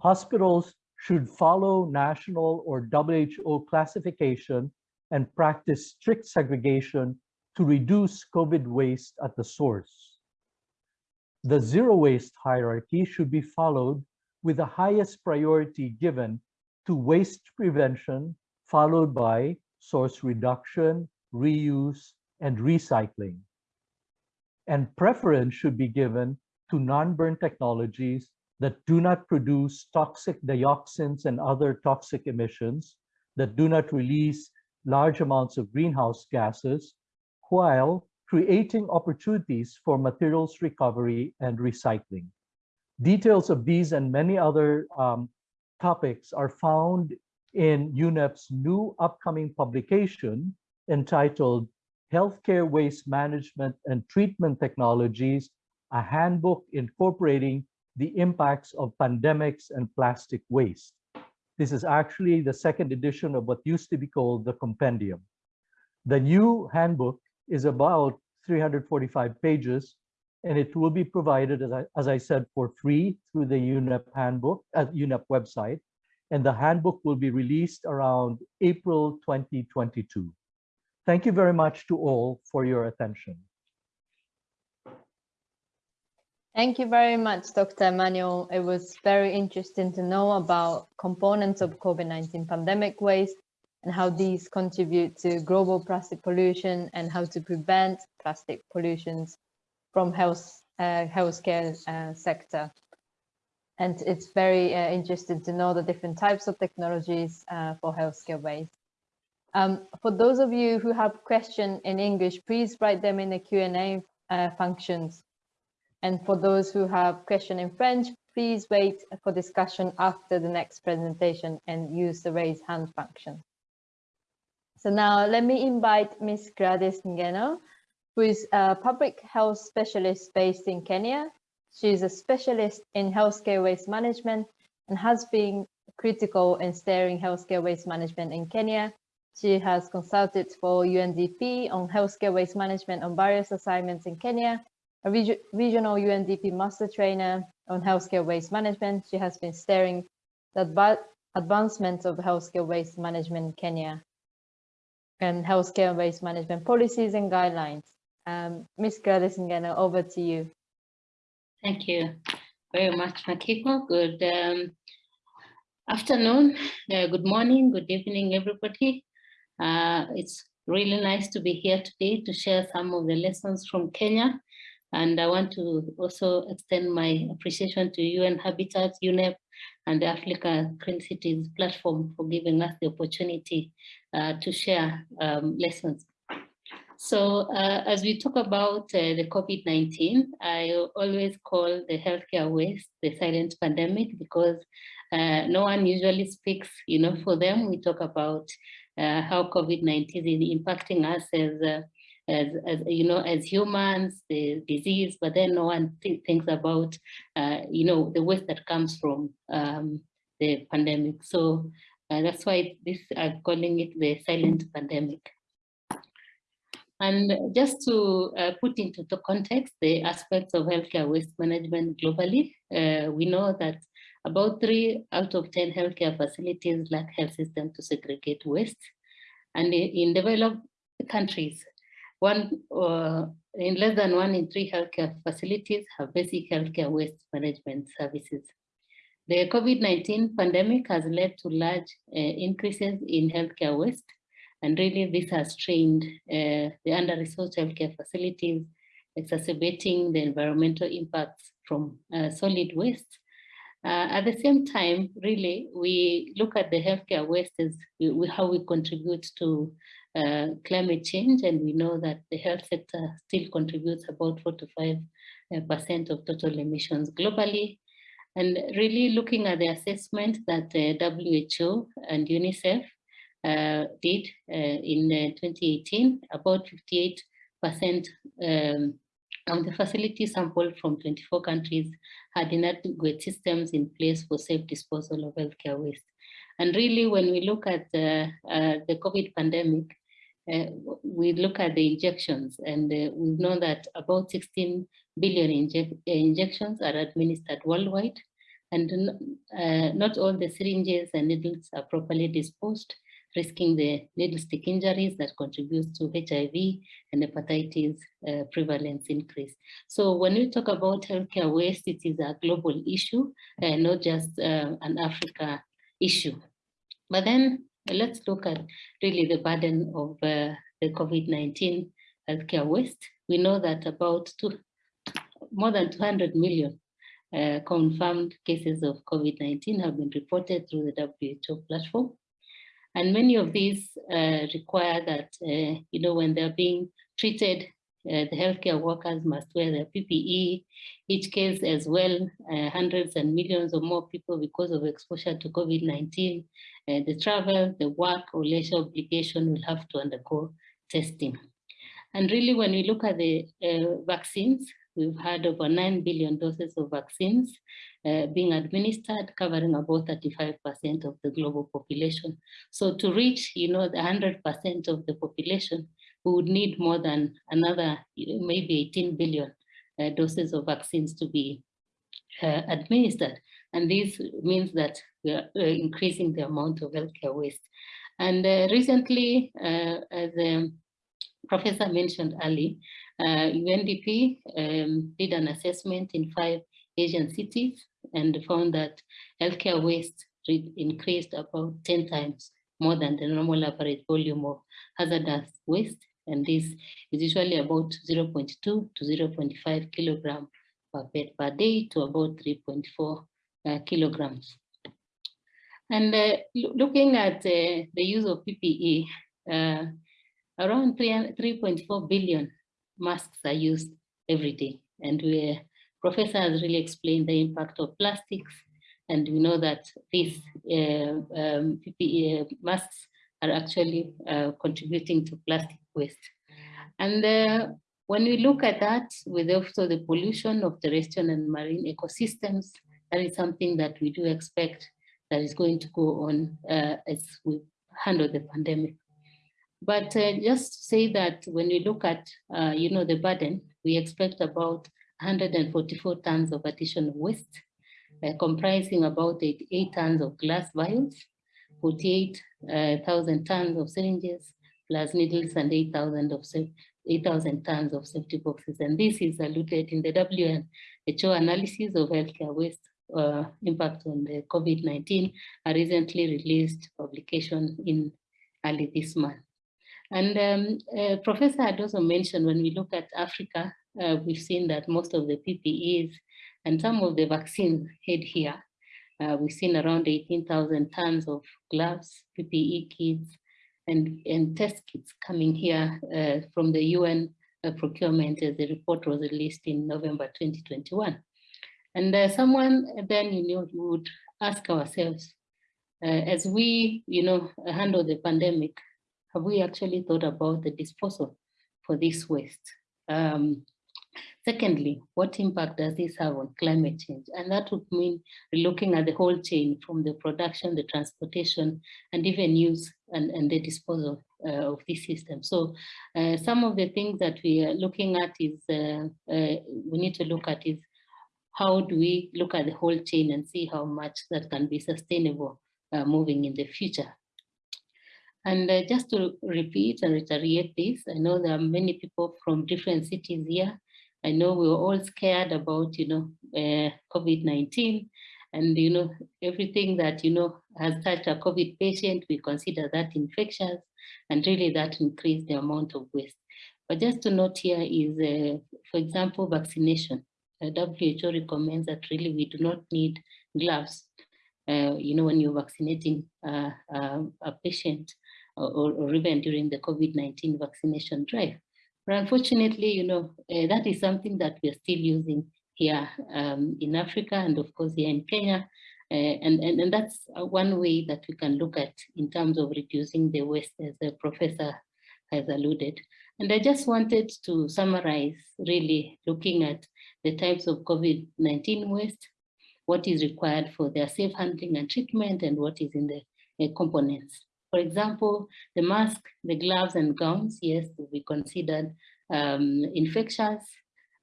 Hospitals should follow national or WHO classification and practice strict segregation to reduce COVID waste at the source. The zero waste hierarchy should be followed with the highest priority given to waste prevention, followed by source reduction, reuse, and recycling. And preference should be given to non-burn technologies that do not produce toxic dioxins and other toxic emissions, that do not release large amounts of greenhouse gases, while creating opportunities for materials recovery and recycling. Details of these and many other um, topics are found in UNEP's new upcoming publication entitled Healthcare Waste Management and Treatment Technologies, a handbook incorporating the impacts of pandemics and plastic waste. This is actually the second edition of what used to be called the compendium. The new handbook is about 345 pages, and it will be provided, as I, as I said, for free through the UNEP handbook, at uh, UNEP website, and the handbook will be released around April 2022. Thank you very much to all for your attention. Thank you very much, Dr. Emmanuel. It was very interesting to know about components of COVID-19 pandemic waste and how these contribute to global plastic pollution and how to prevent plastic pollutions from health uh, healthcare uh, sector. And it's very uh, interesting to know the different types of technologies uh, for healthcare waste. Um, for those of you who have questions in English, please write them in the Q&A uh, functions. And for those who have question in French, please wait for discussion after the next presentation and use the raise hand function. So now let me invite Ms. Gladys Ngeno, who is a public health specialist based in Kenya. She is a specialist in healthcare waste management and has been critical in steering healthcare waste management in Kenya. She has consulted for UNDP on healthcare waste management on various assignments in Kenya, a reg regional UNDP master trainer on healthcare waste management. She has been steering the advancement of healthcare waste management in Kenya and healthcare waste management policies and guidelines. Um, Ms. Gladys Ngeno, over to you. Thank you very much, Makiko. Good um, afternoon, uh, good morning, good evening, everybody. Uh, it's really nice to be here today to share some of the lessons from Kenya. And I want to also extend my appreciation to UN Habitat, UNEP, and the Africa Clean Cities platform for giving us the opportunity uh, to share um, lessons. So uh, as we talk about uh, the COVID-19, I always call the healthcare waste the silent pandemic because uh, no one usually speaks, you know, for them. We talk about uh, how COVID-19 is impacting us as, uh, as, as, you know, as humans, the disease, but then no one th thinks about, uh, you know, the waste that comes from um, the pandemic. So that's why this I'm calling it the silent pandemic. And just to uh, put into the context the aspects of healthcare waste management globally, uh, we know that about three out of 10 healthcare facilities lack health system to segregate waste. And in developed countries, one uh, in less than one in three healthcare facilities have basic healthcare waste management services. The COVID-19 pandemic has led to large uh, increases in healthcare waste, and really this has strained uh, the under-resourced healthcare facilities, exacerbating the environmental impacts from uh, solid waste uh, at the same time, really, we look at the healthcare waste as we, how we contribute to uh, climate change, and we know that the health sector still contributes about four 45 uh, percent of total emissions globally. And really looking at the assessment that the WHO and UNICEF uh, did uh, in uh, 2018, about 58 percent um, of the facility sampled from 24 countries had inadequate systems in place for safe disposal of healthcare waste. And really, when we look at the, uh, the COVID pandemic, uh, we look at the injections and uh, we know that about 16 billion inject injections are administered worldwide and uh, not all the syringes and needles are properly disposed risking the needle stick injuries that contributes to HIV and hepatitis uh, prevalence increase. So when we talk about healthcare waste, it is a global issue, uh, not just uh, an Africa issue. But then let's look at really the burden of uh, the COVID-19 healthcare waste. We know that about two, more than 200 million uh, confirmed cases of COVID-19 have been reported through the WHO platform. And many of these uh, require that, uh, you know, when they're being treated, uh, the healthcare workers must wear their PPE, each case as well, uh, hundreds and millions or more people because of exposure to COVID-19. Uh, the travel, the work or leisure obligation will have to undergo testing. And really, when we look at the uh, vaccines, we've had over 9 billion doses of vaccines uh, being administered, covering about 35% of the global population. So to reach, you know, the 100% of the population, we would need more than another, maybe 18 billion uh, doses of vaccines to be uh, administered. And this means that we are uh, increasing the amount of healthcare waste. And uh, recently, uh, as um, Professor mentioned earlier, UNDP um, did an assessment in five Asian cities and found that healthcare waste increased about 10 times more than the normal average volume of hazardous waste. And this is usually about 0.2 to 0.5 kilogram per bed per day to about 3.4 uh, kilograms. And uh, looking at uh, the use of PPE, uh, around 3.4 billion masks are used every day. And we professor has really explained the impact of plastics. And we know that these uh, um, PPE uh, masks are actually uh, contributing to plastic waste. And uh, when we look at that with also the pollution of terrestrial and marine ecosystems, that is something that we do expect that is going to go on uh, as we handle the pandemic. But uh, just say that when we look at, you know, the burden, we expect about 144 tons of additional waste, uh, comprising about 88 tons of glass vials, 48,000 uh, tons of syringes, plus needles and 8,000 of 8,000 tons of safety boxes. And this is alluded in the WHO analysis of healthcare waste uh, impact on the COVID-19, a recently released publication in early this month. And um, uh, Professor had also mentioned when we look at Africa, uh, we've seen that most of the PPEs and some of the vaccines head here. Uh, we've seen around 18,000 tons of gloves, PPE kits, and, and test kits coming here from the UN procurement as the report was released in November 2021. And uh, someone then, you know, would ask ourselves, uh, as we, you know, handle the pandemic, have we actually thought about the disposal for this waste? Um, Secondly, what impact does this have on climate change? And that would mean looking at the whole chain from the production, the transportation, and even use and, and the disposal uh, of this system. So uh, some of the things that we are looking at is, uh, uh we need to look at is how do we look at the whole chain and see how much that can be sustainable uh, moving in the future. And uh, just to repeat and reiterate this, I know there are many people from different cities here I know we were all scared about, you know, uh, COVID-19 and, you know, everything that, you know, has touched a COVID patient, we consider that infectious and really that increased the amount of waste. But just to note here is, uh, for example, vaccination. WHO recommends that really we do not need gloves, uh, you know, when you're vaccinating uh, uh, a patient or, or even during the COVID-19 vaccination drive. But unfortunately, you know, uh, that is something that we're still using here um, in Africa and of course here in Kenya. Uh, and, and, and that's one way that we can look at in terms of reducing the waste as the professor has alluded. And I just wanted to summarize really looking at the types of COVID-19 waste, what is required for their safe handling and treatment and what is in the uh, components. For example, the mask, the gloves and gowns, yes, will be considered um, infectious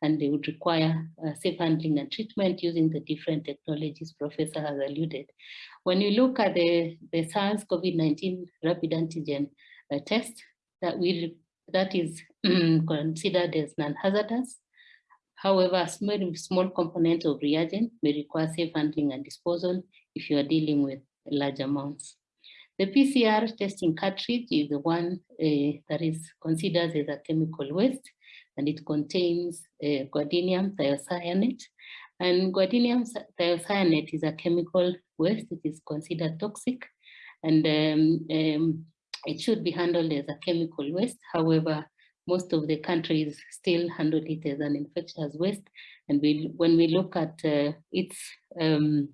and they would require uh, safe handling and treatment using the different technologies Professor has alluded. When you look at the, the SARS-CoV-19 rapid antigen uh, test, that, we, that is considered as non-hazardous. However, a small, small component of reagent may require safe handling and disposal if you are dealing with large amounts. The PCR testing cartridge is the one uh, that is considered as a chemical waste and it contains uh, guanidinium thiocyanate. And guanidinium thiocyanate is a chemical waste. It is considered toxic and um, um, it should be handled as a chemical waste. However, most of the countries still handle it as an infectious waste. And we, when we look at uh, its um,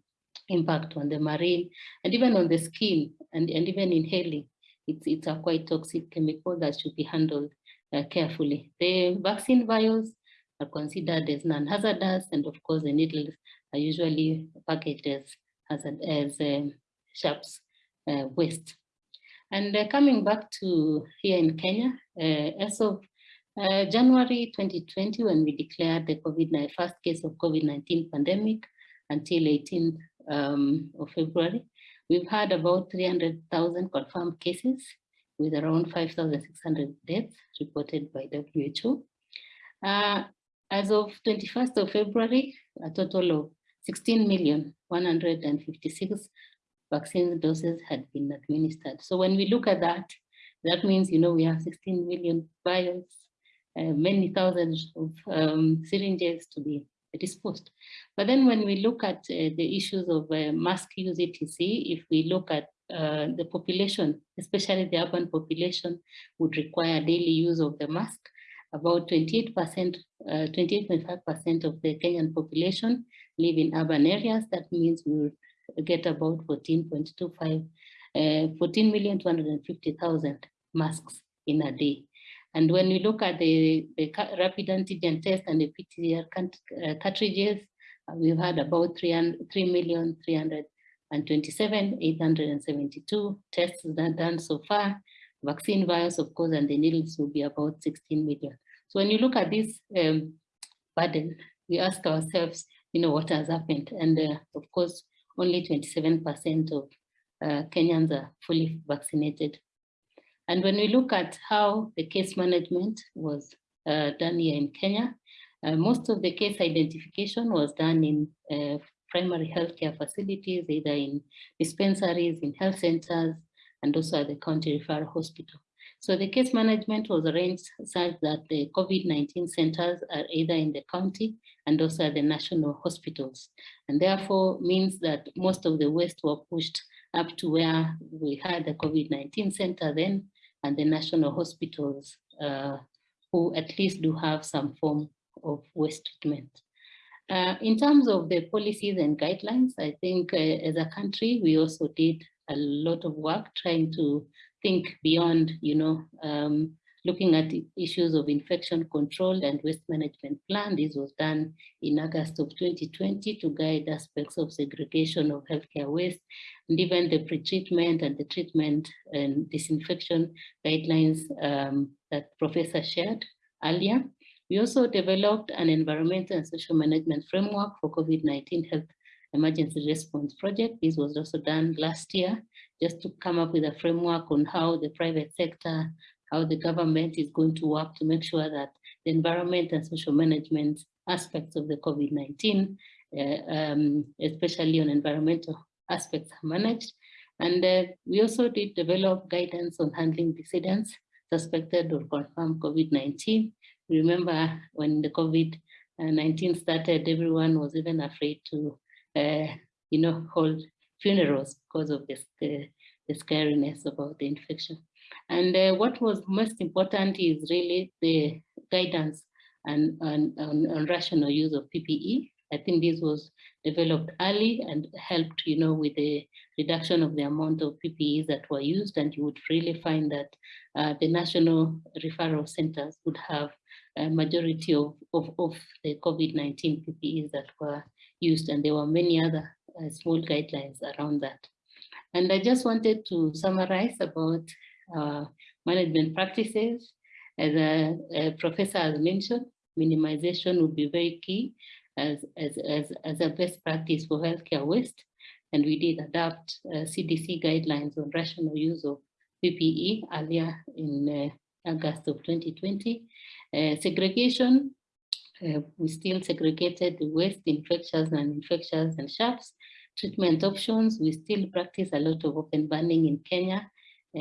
impact on the marine and even on the skin and, and even inhaling. It's, it's a quite toxic chemical that should be handled uh, carefully. The vaccine vials are considered as non-hazardous and of course the needles are usually packaged as, as, um, sharps uh, waste. And uh, coming back to here in Kenya, uh, as of uh, January 2020, when we declared the COVID-19 first case of COVID-19 pandemic until 18th um, of February, we've had about 300,000 confirmed cases with around 5,600 deaths reported by WHO. Uh, as of 21st of February, a total of 16 million 156 vaccine doses had been administered. So when we look at that, that means, you know, we have 16 million vials, uh, many thousands of um, syringes to be disposed. But then when we look at uh, the issues of uh, mask use etc, if we look at uh, the population, especially the urban population, would require daily use of the mask. About 28%, 28.5% uh, of the Kenyan population live in urban areas. That means we would get about 14.25, uh, 14,250,000 masks in a day. And when we look at the, the rapid antigen test and the PCR uh, cartridges, uh, we've had about 3,327,872 tests that done so far. Vaccine vials, of course, and the needles will be about 16 million. So when you look at this um, burden, we ask ourselves, you know, what has happened? And uh, of course, only 27% of uh, Kenyans are fully vaccinated. And when we look at how the case management was uh, done here in Kenya, uh, most of the case identification was done in uh, primary healthcare facilities, either in dispensaries, in health centers, and also at the county referral hospital. So the case management was arranged such that the COVID-19 centers are either in the county and also at the national hospitals. And therefore means that most of the waste were pushed up to where we had the COVID-19 center then and the national hospitals uh, who at least do have some form of waste treatment. Uh, in terms of the policies and guidelines, I think uh, as a country, we also did a lot of work trying to think beyond, you know, um, looking at issues of infection control and waste management plan. This was done in August of 2020 to guide aspects of segregation of healthcare waste and even the pre-treatment and the treatment and disinfection guidelines um, that Professor shared earlier. We also developed an environmental and social management framework for COVID-19 health emergency response project. This was also done last year, just to come up with a framework on how the private sector how the government is going to work to make sure that the environment and social management aspects of the COVID-19, uh, um, especially on environmental aspects are managed. And uh, we also did develop guidance on handling decedents suspected or confirmed COVID-19. Remember when the COVID-19 started, everyone was even afraid to, uh, you know, hold funerals because of this, the, the scariness about the infection. And uh, what was most important is really the guidance and, and, rational use of PPE. I think this was developed early and helped, you know, with the reduction of the amount of PPEs that were used. And you would really find that uh, the national referral centers would have a majority of, of, of the COVID-19 PPEs that were used. And there were many other uh, small guidelines around that. And I just wanted to summarize about uh, management practices. As a, a, professor has mentioned, minimization would be very key as, as, as, as a best practice for healthcare waste. And we did adapt uh, CDC guidelines on rational use of PPE earlier in uh, August of 2020. Uh, segregation, uh, we still segregated the waste, infectious and infectious and sharps. Treatment options, we still practice a lot of open burning in Kenya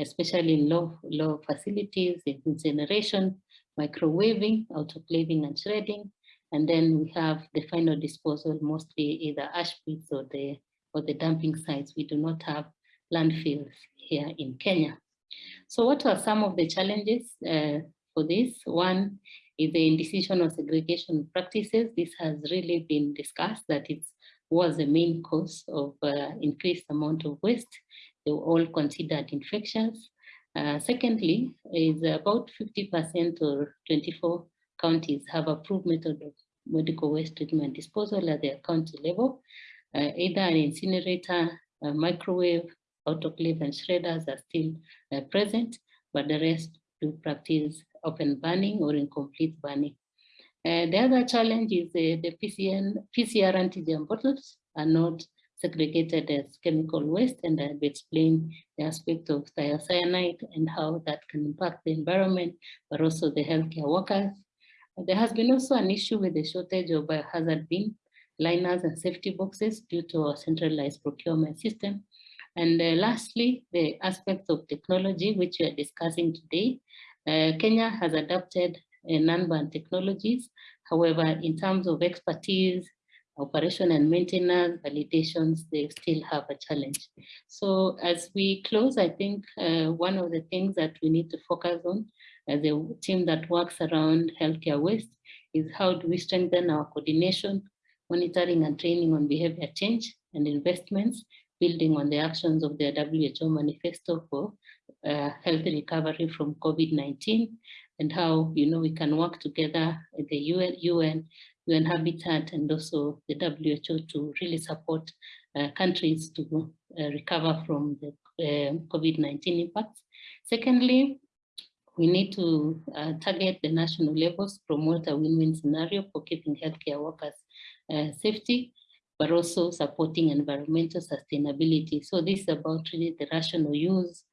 especially in low, low facilities, incineration, microwaving, autoclaving and shredding. And then we have the final disposal, mostly either ash pits or the, or the dumping sites. We do not have landfills here in Kenya. So what are some of the challenges uh, for this? One is the indecision of segregation practices. This has really been discussed that it was the main cause of uh, increased amount of waste they were all considered infections. Uh, secondly, is about 50% or 24 counties have approved method of medical waste treatment disposal at their county level. Uh, either an incinerator, a microwave, autoclave, and shredders are still uh, present, but the rest do practice open burning or incomplete burning. Uh, the other challenge is uh, the PCN, PCR antigen bottles are not segregated as chemical waste and I've explained the aspect of thiocyanate and how that can impact the environment, but also the healthcare workers. There has been also an issue with the shortage of biohazard bin liners and safety boxes due to our centralized procurement system. And uh, lastly, the aspects of technology, which we are discussing today. Uh, Kenya has adopted uh, non-burn technologies. However, in terms of expertise, operation and maintenance, validations, they still have a challenge. So as we close, I think uh, one of the things that we need to focus on as a team that works around healthcare waste is how do we strengthen our coordination, monitoring and training on behavior change and investments, building on the actions of the WHO manifesto for uh, healthy recovery from COVID-19 and how you know we can work together with the UN, UN UN Habitat and also the WHO to really support uh, countries to uh, recover from the uh, COVID-19 impacts. Secondly, we need to uh, target the national levels, promote a win-win scenario for keeping healthcare workers uh, safety, but also supporting environmental sustainability. So this is about really the rational use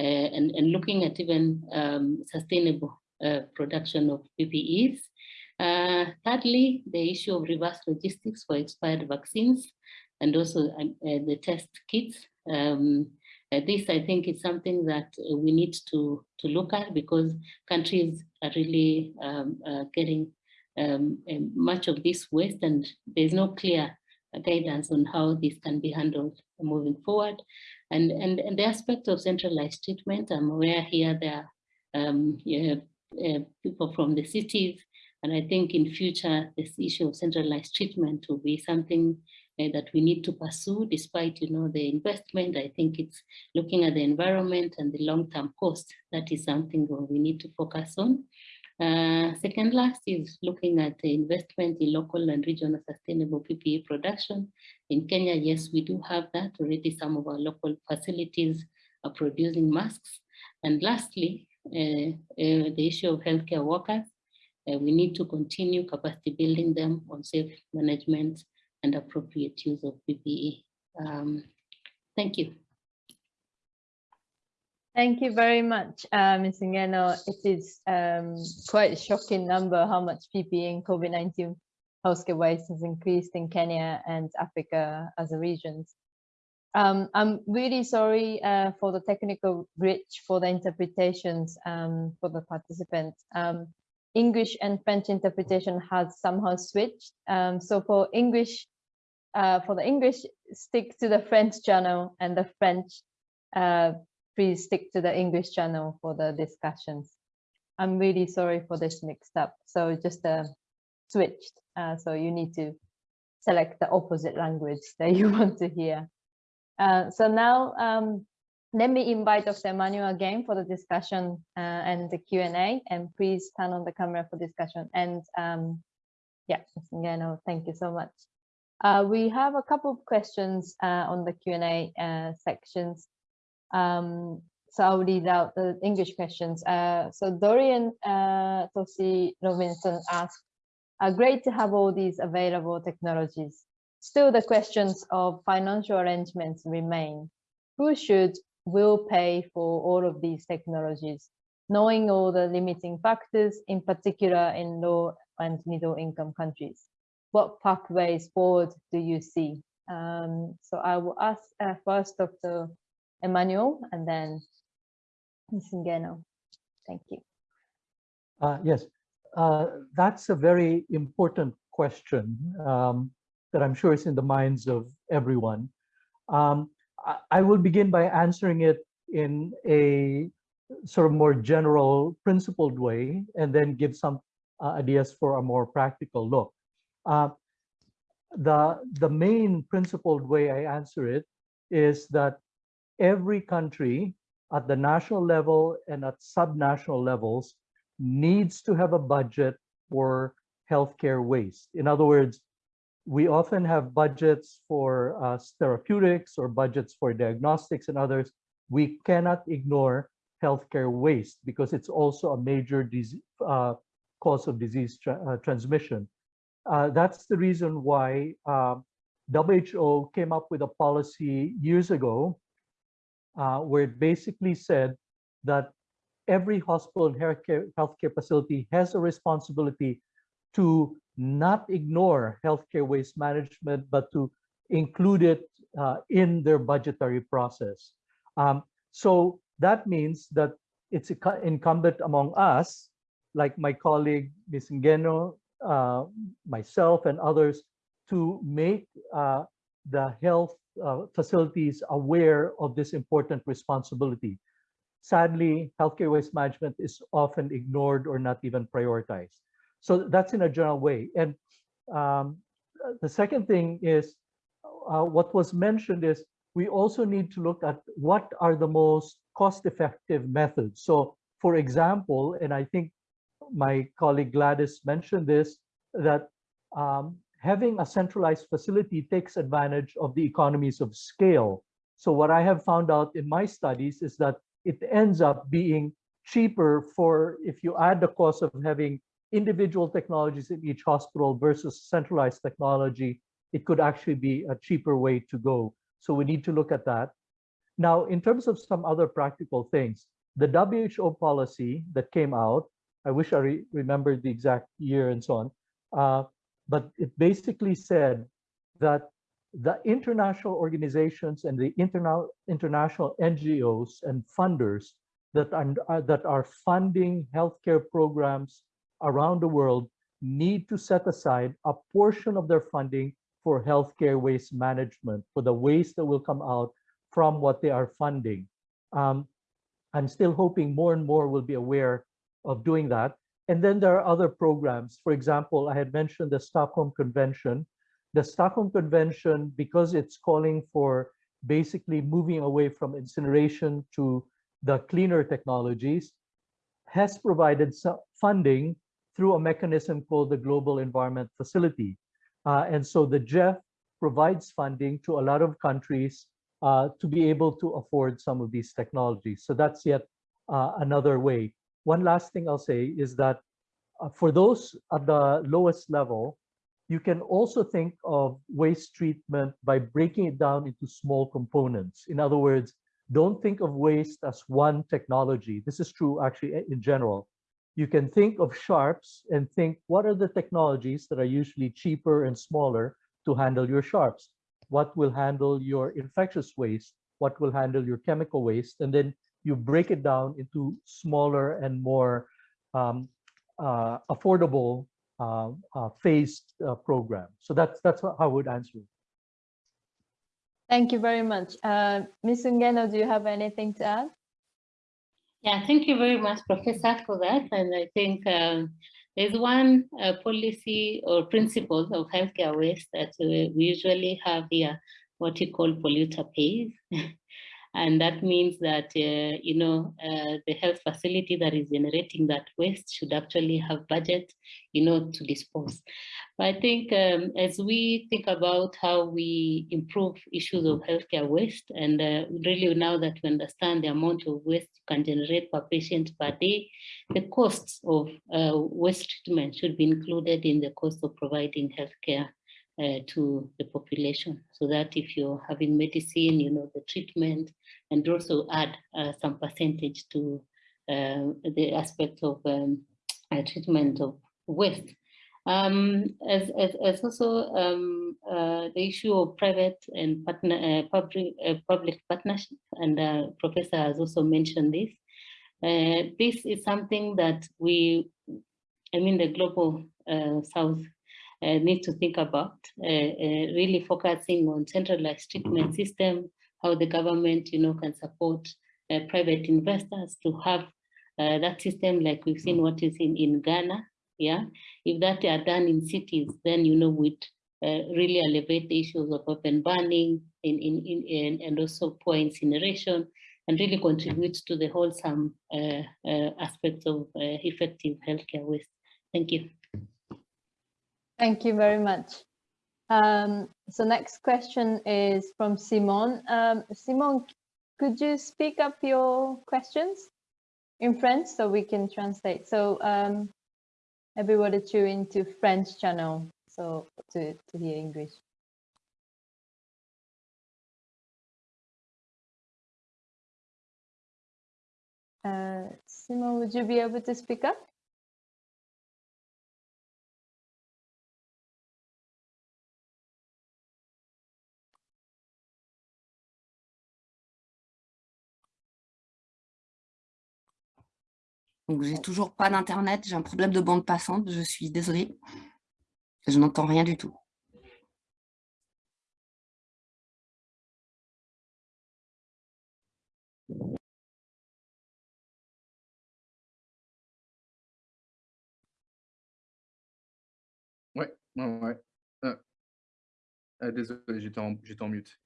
uh, and, and looking at even um, sustainable production of PPEs uh, thirdly, the issue of reverse logistics for expired vaccines and also uh, the test kits. Um, uh, this, I think, is something that we need to, to look at because countries are really um, uh, getting um, much of this waste and there's no clear guidance on how this can be handled moving forward. And, and, and the aspect of centralized treatment, I'm aware here there are um, uh, people from the cities. And I think in future, this issue of centralized treatment will be something uh, that we need to pursue despite, you know, the investment. I think it's looking at the environment and the long-term cost. That is something we need to focus on. Uh, second last is looking at the investment in local and regional sustainable PPE production. In Kenya, yes, we do have that already. Some of our local facilities are producing masks. And lastly, uh, uh, the issue of healthcare workers. Uh, we need to continue capacity building them on safe management and appropriate use of PPE. Um, thank you. Thank you very much, uh, Ms. Ngeno. It is um, quite a shocking number how much PPE in COVID-19 healthcare waste has increased in Kenya and Africa as a region. Um, I'm really sorry uh, for the technical glitch for the interpretations um, for the participants. Um, English and French interpretation has somehow switched. Um, so for English, uh, for the English, stick to the French channel and the French, uh, please stick to the English channel for the discussions. I'm really sorry for this mixed up. So just uh, switched. Uh, so you need to select the opposite language that you want to hear. Uh, so now um, let me invite Dr. Emmanuel again for the discussion uh, and the Q&A and please turn on the camera for discussion and um, yeah, Ngeno, thank you so much. Uh, we have a couple of questions uh, on the Q&A uh, sections. Um, so I'll read out the English questions. Uh, so Dorian uh, Tosi Robinson asked, great to have all these available technologies. Still, the questions of financial arrangements remain. Who should, will pay for all of these technologies, knowing all the limiting factors, in particular in low and middle income countries? What pathways forward do you see? Um, so I will ask uh, first Dr. Emmanuel and then Ms. Ngeno. Thank you. Uh, yes, uh, that's a very important question. Um, that I'm sure is in the minds of everyone. Um, I, will begin by answering it in a sort of more general principled way and then give some uh, ideas for a more practical look. Uh, the, the main principled way I answer it is that every country at the national level and at subnational levels needs to have a budget for healthcare waste. In other words, we often have budgets for uh, therapeutics or budgets for diagnostics and others. We cannot ignore healthcare waste because it's also a major uh, cause of disease tra uh, transmission. Uh, that's the reason why um, WHO came up with a policy years ago uh, where it basically said that every hospital and healthcare, healthcare facility has a responsibility to not ignore healthcare waste management, but to include it uh, in their budgetary process. Um, so that means that it's incumbent among us, like my colleague Ms. Ngeno, uh, myself and others, to make uh, the health uh, facilities aware of this important responsibility. Sadly, healthcare waste management is often ignored or not even prioritized. So that's in a general way. And um, the second thing is uh, what was mentioned is we also need to look at what are the most cost-effective methods. So for example, and I think my colleague Gladys mentioned this, that um, having a centralized facility takes advantage of the economies of scale. So what I have found out in my studies is that it ends up being cheaper for if you add the cost of having individual technologies in each hospital versus centralized technology, it could actually be a cheaper way to go. So we need to look at that. Now, in terms of some other practical things, the WHO policy that came out, I wish I re remembered the exact year and so on, uh, but it basically said that the international organizations and the interna international NGOs and funders that are, uh, that are funding healthcare programs around the world need to set aside a portion of their funding for healthcare waste management, for the waste that will come out from what they are funding. Um, I'm still hoping more and more will be aware of doing that. And then there are other programs. For example, I had mentioned the Stockholm Convention. The Stockholm Convention, because it's calling for basically moving away from incineration to the cleaner technologies, has provided some funding through a mechanism called the Global Environment Facility. Uh, and so the GEF provides funding to a lot of countries uh, to be able to afford some of these technologies. So that's yet uh, another way. One last thing I'll say is that uh, for those at the lowest level, you can also think of waste treatment by breaking it down into small components. In other words, don't think of waste as one technology. This is true actually in general. You can think of sharps and think what are the technologies that are usually cheaper and smaller to handle your sharps? What will handle your infectious waste? What will handle your chemical waste? And then you break it down into smaller and more um, uh, affordable uh, uh, phased uh, program. So that's that's how I would answer. Thank you very much. Uh, Ms. Ngeno, do you have anything to add? Yeah, thank you very much, Professor, for that. And I think um, there's one uh, policy or principle of healthcare waste that we usually have here, what you call polluter pays. And that means that, uh, you know, uh, the health facility that is generating that waste should actually have budget, you know, to dispose. I think um, as we think about how we improve issues of healthcare waste, and uh, really now that we understand the amount of waste you can generate per patient per day, the costs of uh, waste treatment should be included in the cost of providing healthcare uh, to the population so that if you're having medicine, you know, the treatment, and also add uh, some percentage to uh, the aspect of um, uh, treatment of waste. Um, as, as, as also um, uh, the issue of private and partner, uh, public, public partnership, and Professor has also mentioned this. this is something that we, I mean, the global South uh, need to think about, uh, uh, really focusing on centralized treatment system, how the government, you know, can support private investors to have that system like we've seen what is in, in Ghana, yeah. If that are done in cities, then, you know, would uh, really elevate the issues of open burning in, in, in, in, and also poor incineration and really contribute to the wholesome uh, uh, aspects of effective healthcare waste. Thank you. Thank you very much. Um, so next question is from Simon. Um, Simon, could you speak up your questions in French so we can translate? So um, everybody tune into French channel so to, to hear English. Uh, Simon, would you be able to speak up? Donc, j'ai toujours pas d'internet, j'ai un problème de bande passante, je suis désolée. Je n'entends rien du tout. Ouais, ouais. Ah. Ah, désolé, j'étais en, en mute.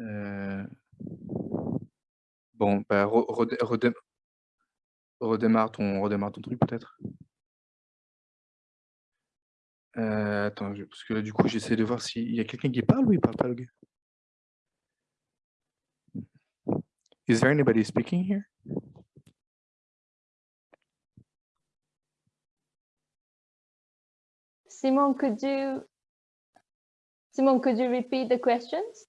Euh, bon, bah, Redémarre ton redémarre ton truc peut-être? Heu, attends, parce que là, du coup, j'essaie de voir s'il y a quelqu'un qui parle ou il parle pas le gars? Is there anybody speaking here? Simon, could you Simon, could you repeat the questions?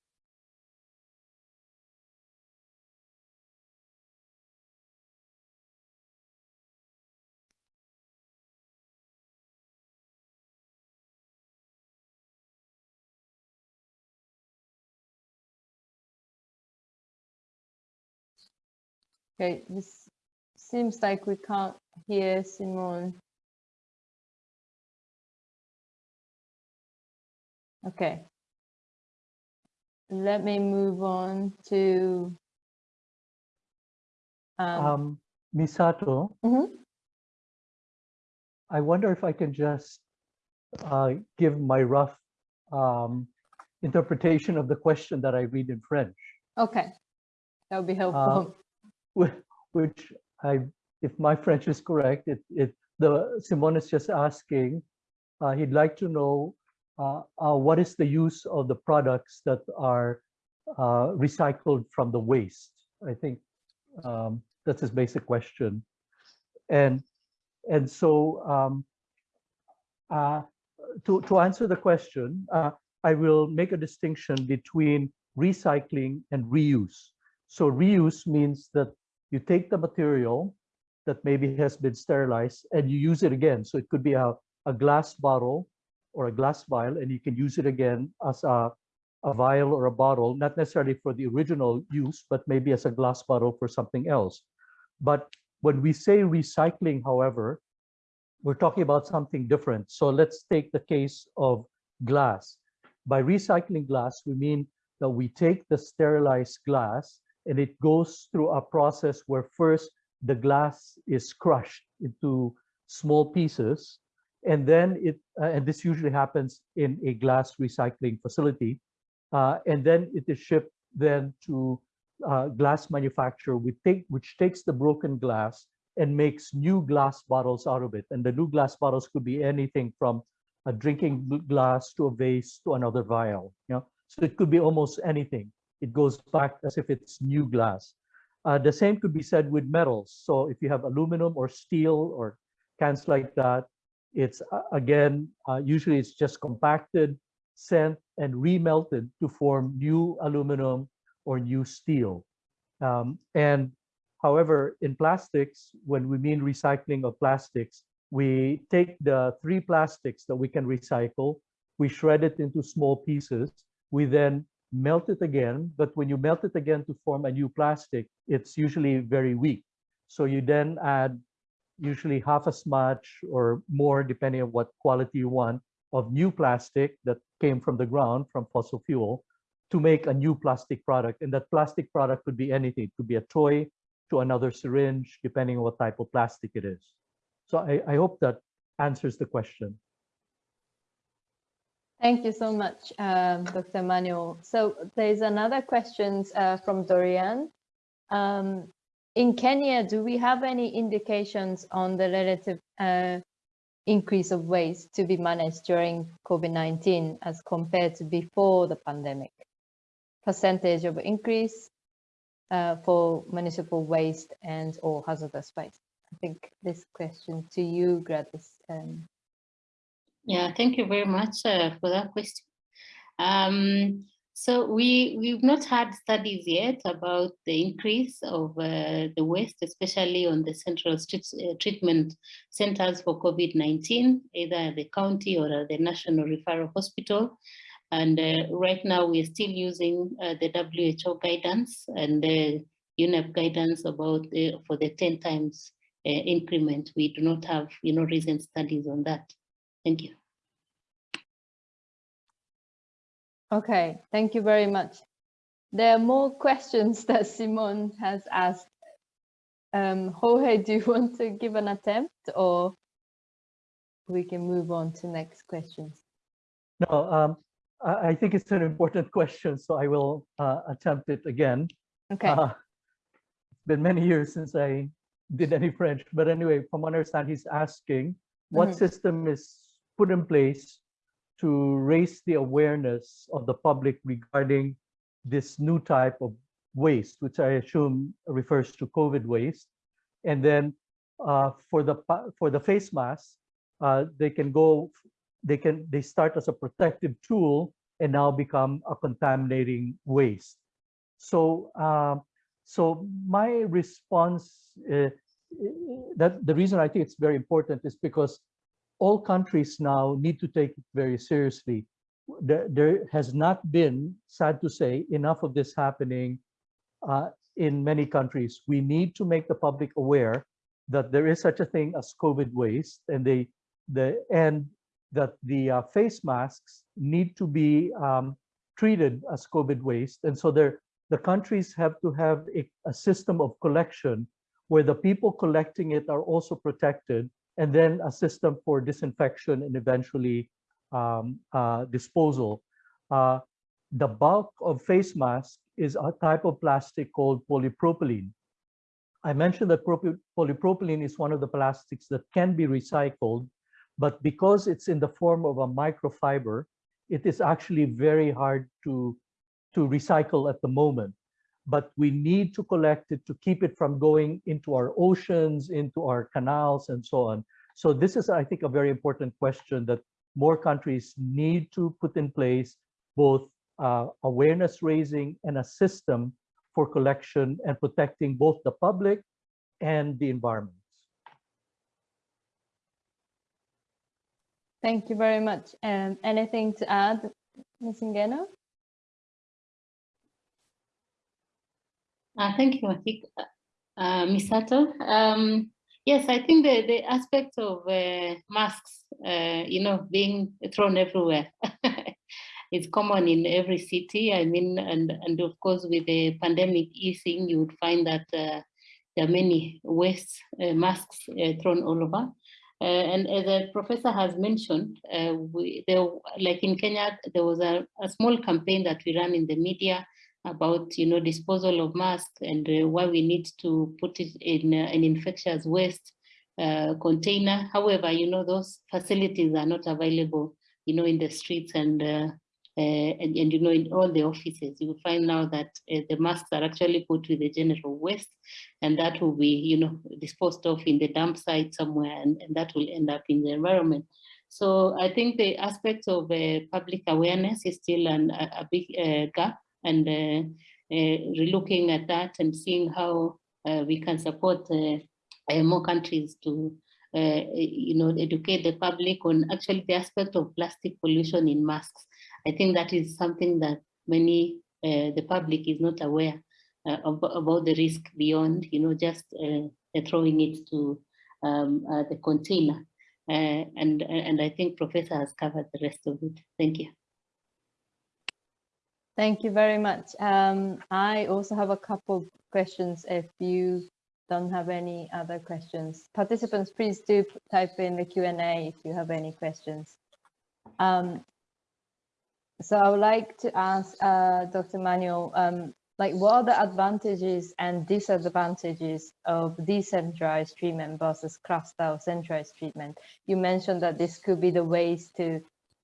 Okay, this seems like we can't hear Simone. Okay. Let me move on to Um, Um, Misato, mhm. I wonder if I can just uh, give my rough um, interpretation of the question that I read in French, Okay, that would be helpful. whi- which I, if my French is correct, it, it, the, Simon is just asking, uh, he'd like to know uh, uh, what is the use of the products that are uh, recycled from the waste? I think um, that's his basic question. And, and so um, uh, to, to answer the question, uh, I will make a distinction between recycling and reuse. So reuse means that you take the material that maybe has been sterilized and you use it again. So it could be a, a glass bottle or a glass vial and you can use it again as a, a vial or a bottle, not necessarily for the original use, but maybe as a glass bottle for something else. But when we say recycling, however, we're talking about something different. So let's take the case of glass. By recycling glass, we mean that we take the sterilized glass and it goes through a process where first the glass is crushed into small pieces and then it uh, and this usually happens in a glass recycling facility uh, and then it is shipped then to uh, glass manufacturer which take which takes the broken glass and makes new glass bottles out of it. And the new glass bottles could be anything from a drinking glass to a vase to another vial you know? So it could be almost anything it goes back as if it's new glass. Uh, the same could be said with metals. So if you have aluminum or steel or cans like that it's uh, again uh, usually it's just compacted sent and remelted to form new aluminum or new steel. Um, and however in plastics when we mean recycling of plastics we take the three plastics that we can recycle we shred it into small pieces we then melt it again but when you melt it again to form a new plastic it's usually very weak. So you then add usually half as much or more depending on what quality you want of new plastic that came from the ground from fossil fuel to make a new plastic product. And that plastic product could be anything. It could be a toy to another syringe depending on what type of plastic it is. So i, I hope that answers the question Thank you so much, um, Dr. Manuel. So there's another question uh, from Dorian. Um, in Kenya, do we have any indications on the relative uh, increase of waste to be managed during COVID-19 as compared to before the pandemic? Percentage of increase uh, for municipal waste and or hazardous waste? I think this question to you, Gladys. Um, Yeah, thank you very much uh, for that question. Um, so we, we've not had studies yet about the increase of uh, the waste, especially on the central uh, treatment centers for COVID-19, either at the county or at the National Referral Hospital. And uh, right now we are still using uh, the WHO guidance and the UNEP guidance about for the 10 times uh, increment. We do not have, you know, recent studies on that. Thank you. Okay, thank you very much. There are more questions that Simon has asked. Um, Jorge, do you want to give an attempt or we can move on to next questions? no um, I, I think it's an important question so i will uh, attempt it again Okay, Uh, it's been many years since I did any French, but anyway, from what I understand, he's asking what Mhm. system is put in place to raise the awareness of the public regarding this new type of waste, which I assume refers to COVID waste. And then uh, for the for the face mask, uh, they can go, they can they start as a protective tool and now become a contaminating waste. So, um, so my response, uh, that the reason I think it's very important is because all countries now need to take it very seriously. There, there has not been, sad to say, enough of this happening uh, in many countries. We need to make the public aware that there is such a thing as COVID waste, and they, the and that the uh, face masks need to be um, treated as COVID waste, and so there the countries have to have a, a system of collection where the people collecting it are also protected, and then a system for disinfection and eventually um, uh, disposal. Uh, the bulk of face masks is a type of plastic called polypropylene. I mentioned that polypropylene is one of the plastics that can be recycled, but because it's in the form of a microfiber, it is actually very hard to, to recycle at the moment. But we need to collect it to keep it from going into our oceans, into our canals, and so on. So this is, I think, a very important question that more countries need to put in place both uh, awareness raising and a system for collection and protecting both the public and the environment. Thank you very much. Um, anything to add, Ms. Ngeno? Uh, thank you, Matik. Uh, Misato. Um, yes, I think the, the aspect of uh, masks, uh, you know, being thrown everywhere it's common in every city. I mean, and, and of course, with the pandemic easing, you would find that uh, there are many waste uh, masks uh, thrown all over. Uh, and as the professor has mentioned, uh, we, there, like in Kenya, there was a, a, small campaign that we ran in the media about, you know, disposal of masks and uh, why we need to put it in an infectious waste container. However, you know, those facilities are not available, you know, in the streets and uh, and, and, you know, in all the offices, you will find now that uh, the masks are actually put with the general waste, and that will be, you know, disposed of in the dump site somewhere, and, and that will end up in the environment. So I think the aspect of uh, public awareness is still an, a, a big uh, gap, and uh, uh, relooking at that and seeing how we can support more countries to uh, you know, educate the public on actually the aspect of plastic pollution in masks. I think that is something that many, uh, the public is not aware uh, of, about the risk beyond, you know, just uh, throwing it to um, uh, the container. Uh, and, and I think Professor has covered the rest of it. Thank you. Thank you very much. Um, I also have a couple of questions if you don't have any other questions. Participants, please do type in the Q&A if you have any questions. Um, so I would like to ask uh, Dr. Manuel, um, like what are the advantages and disadvantages of decentralized treatment versus cluster or centralized treatment? You mentioned that this could be the ways to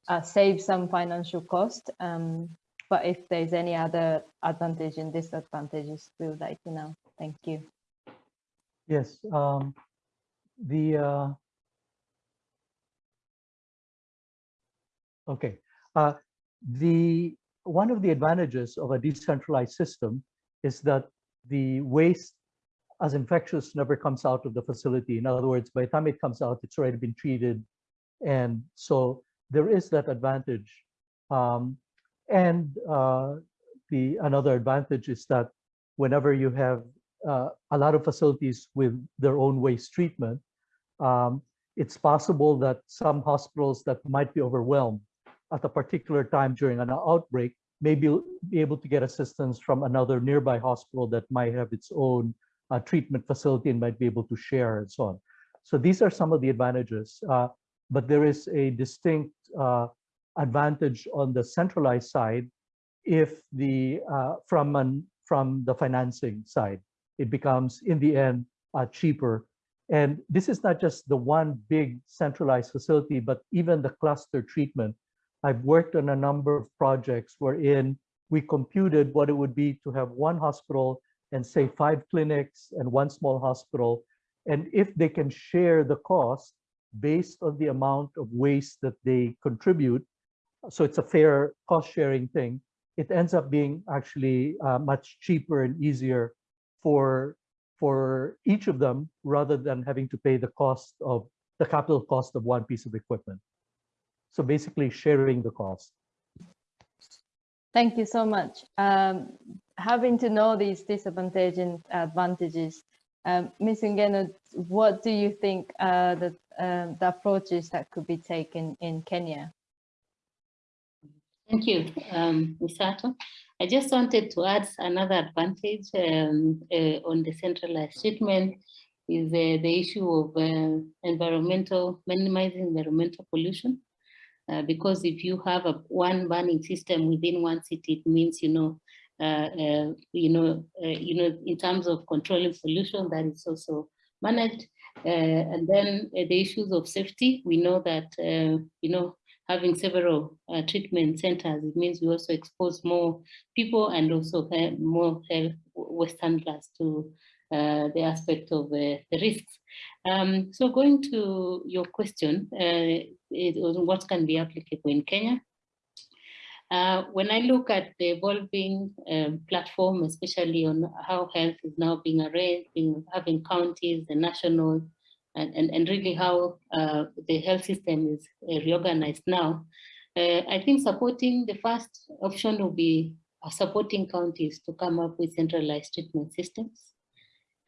uh, save some financial cost, um, but if there's any other advantage and disadvantages, we would like to know. Thank you. Yes, um, the uh, okay. Uh, the one of the advantages of a decentralized system is that the waste as infectious never comes out of the facility. In other words, by the time it comes out, it's already been treated. And so there is that advantage. Um, and uh, the another advantage is that whenever you have uh, a lot of facilities with their own waste treatment, um, it's possible that some hospitals that might be overwhelmed at a particular time during an outbreak may be, be able to get assistance from another nearby hospital that might have its own uh, treatment facility and might be able to share and so on. So these are some of the advantages, uh, but there is a distinct uh, advantage on the centralized side if the uh, from an from the financing side, it becomes in the end uh, cheaper. And this is not just the one big centralized facility, but even the cluster treatment I've worked on a number of projects wherein we computed what it would be to have one hospital and say five clinics and one small hospital. And if they can share the cost based on the amount of waste that they contribute, so it's a fair cost sharing thing, it ends up being actually uh, much cheaper and easier for, for each of them rather than having to pay the cost of the capital cost of one piece of equipment. So basically sharing the cost. Thank you so much. Um, having to know these disadvantages and advantages, um, Ms. Ngeno, what do you think uh, the, the approaches that could be taken in Kenya? Thank you, um, Misato. I just wanted to add another advantage um, uh, on the centralized treatment is uh, the issue of uh, environmental, minimizing environmental pollution. Uh, because if you have a one burning system within one city, it means, you know, uh, uh, you know, you know, in terms of controlling pollution, that is also managed. and then the issues of safety, we know that, you know, having several treatment centers, it means we also expose more people and also more health Westerners to uh, the aspect of uh, the risks. Um, so going to your question, uh, it, what can be applicable in Kenya? Uh, when I look at the evolving um, platform, especially on how health is now being arranged, in having counties, the national, and, and, and really how uh, the health system is uh, reorganized now, I think supporting the first option will be supporting counties to come up with centralized treatment systems.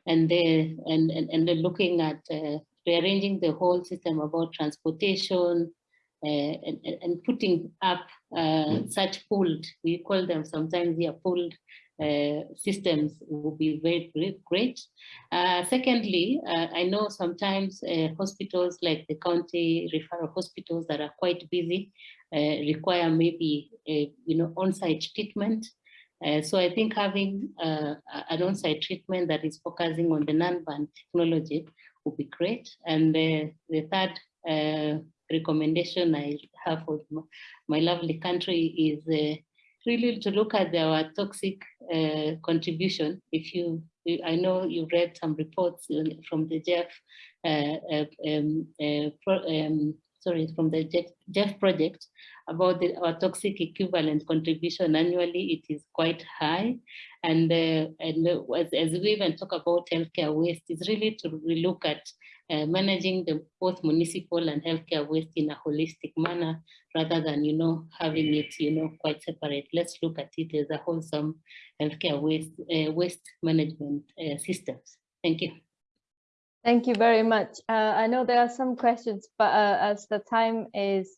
And they and and, and they're looking at uh, rearranging the whole system about transportation uh, and, and putting up uh, such pooled, we call them sometimes here pooled uh, systems will be very, great. Uh, secondly, uh, I know sometimes uh, hospitals like the county referral hospitals that are quite busy require maybe a, you know on-site treatment uh, so I think having uh, an on-site treatment that is focusing on the non-burn technology would be great. And the, the third uh, recommendation I have for my lovely country is uh, really to look at our toxic uh, contribution. If you, I know you read some reports from the GEF uh, um, pro, um, sorry, from the GEF project about the, our toxic equivalent contribution annually, it is quite high. And, uh, and uh, as, as, we even talk about healthcare waste, it's really to look at uh, managing the both municipal and healthcare waste in a holistic manner, rather than, you know, having it, you know, quite separate. Let's look at it as a wholesome healthcare waste, uh, waste management uh, systems. Thank you. Thank you very much. Uh, I know there are some questions, but uh, as the time is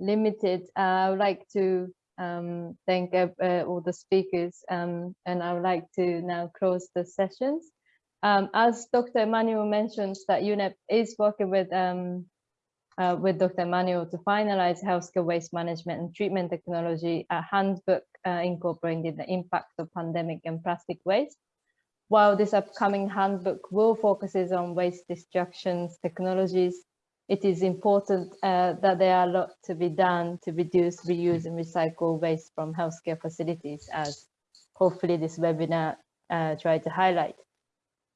limited, I would like to um, thank all the speakers um, and I would like to now close the sessions. Um, as Dr. Emmanuel mentions that UNEP is working with um, uh, with Dr. Emmanuel to finalize healthcare waste management and treatment technology, a handbook uh, incorporating the impact of pandemic and plastic waste. While this upcoming handbook will focuses on waste destructions technologies, it is important uh, that there are a lot to be done to reduce, reuse and recycle waste from healthcare facilities as hopefully this webinar uh, tried to highlight.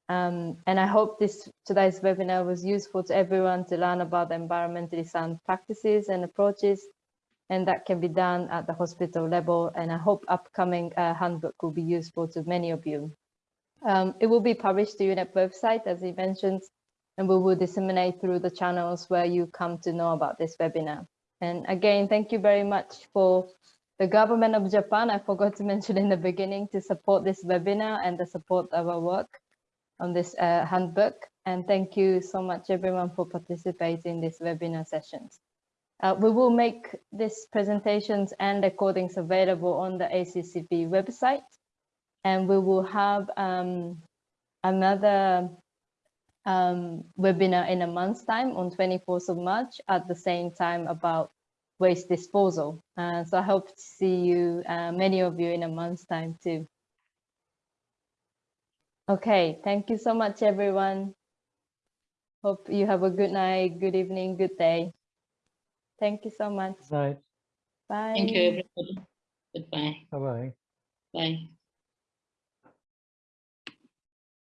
Um, and I hope this today's webinar was useful to everyone to learn about the environmentally sound practices and approaches and that can be done at the hospital level. And I hope upcoming uh, handbook will be useful to many of you. Um, it will be published to UNEP website, as he mentioned, and we will disseminate through the channels where you come to know about this webinar. And again, thank you very much for the government of Japan. I forgot to mention in the beginning to support this webinar and the support of our work on this uh, handbook. And thank you so much everyone for participating in this webinar sessions. Uh, we will make these presentations and recordings available on the ACCP website and we will have um, another um, webinar in a month's time on 24th of March at the same time about waste disposal. Uh, so I hope to see you, uh, many of you in a month's time too. Okay, thank you so much, everyone. Hope you have a good night, good evening, good day. Thank you so much. Right. Bye. Thank you, everybody. Goodbye. Bye-bye. Bye.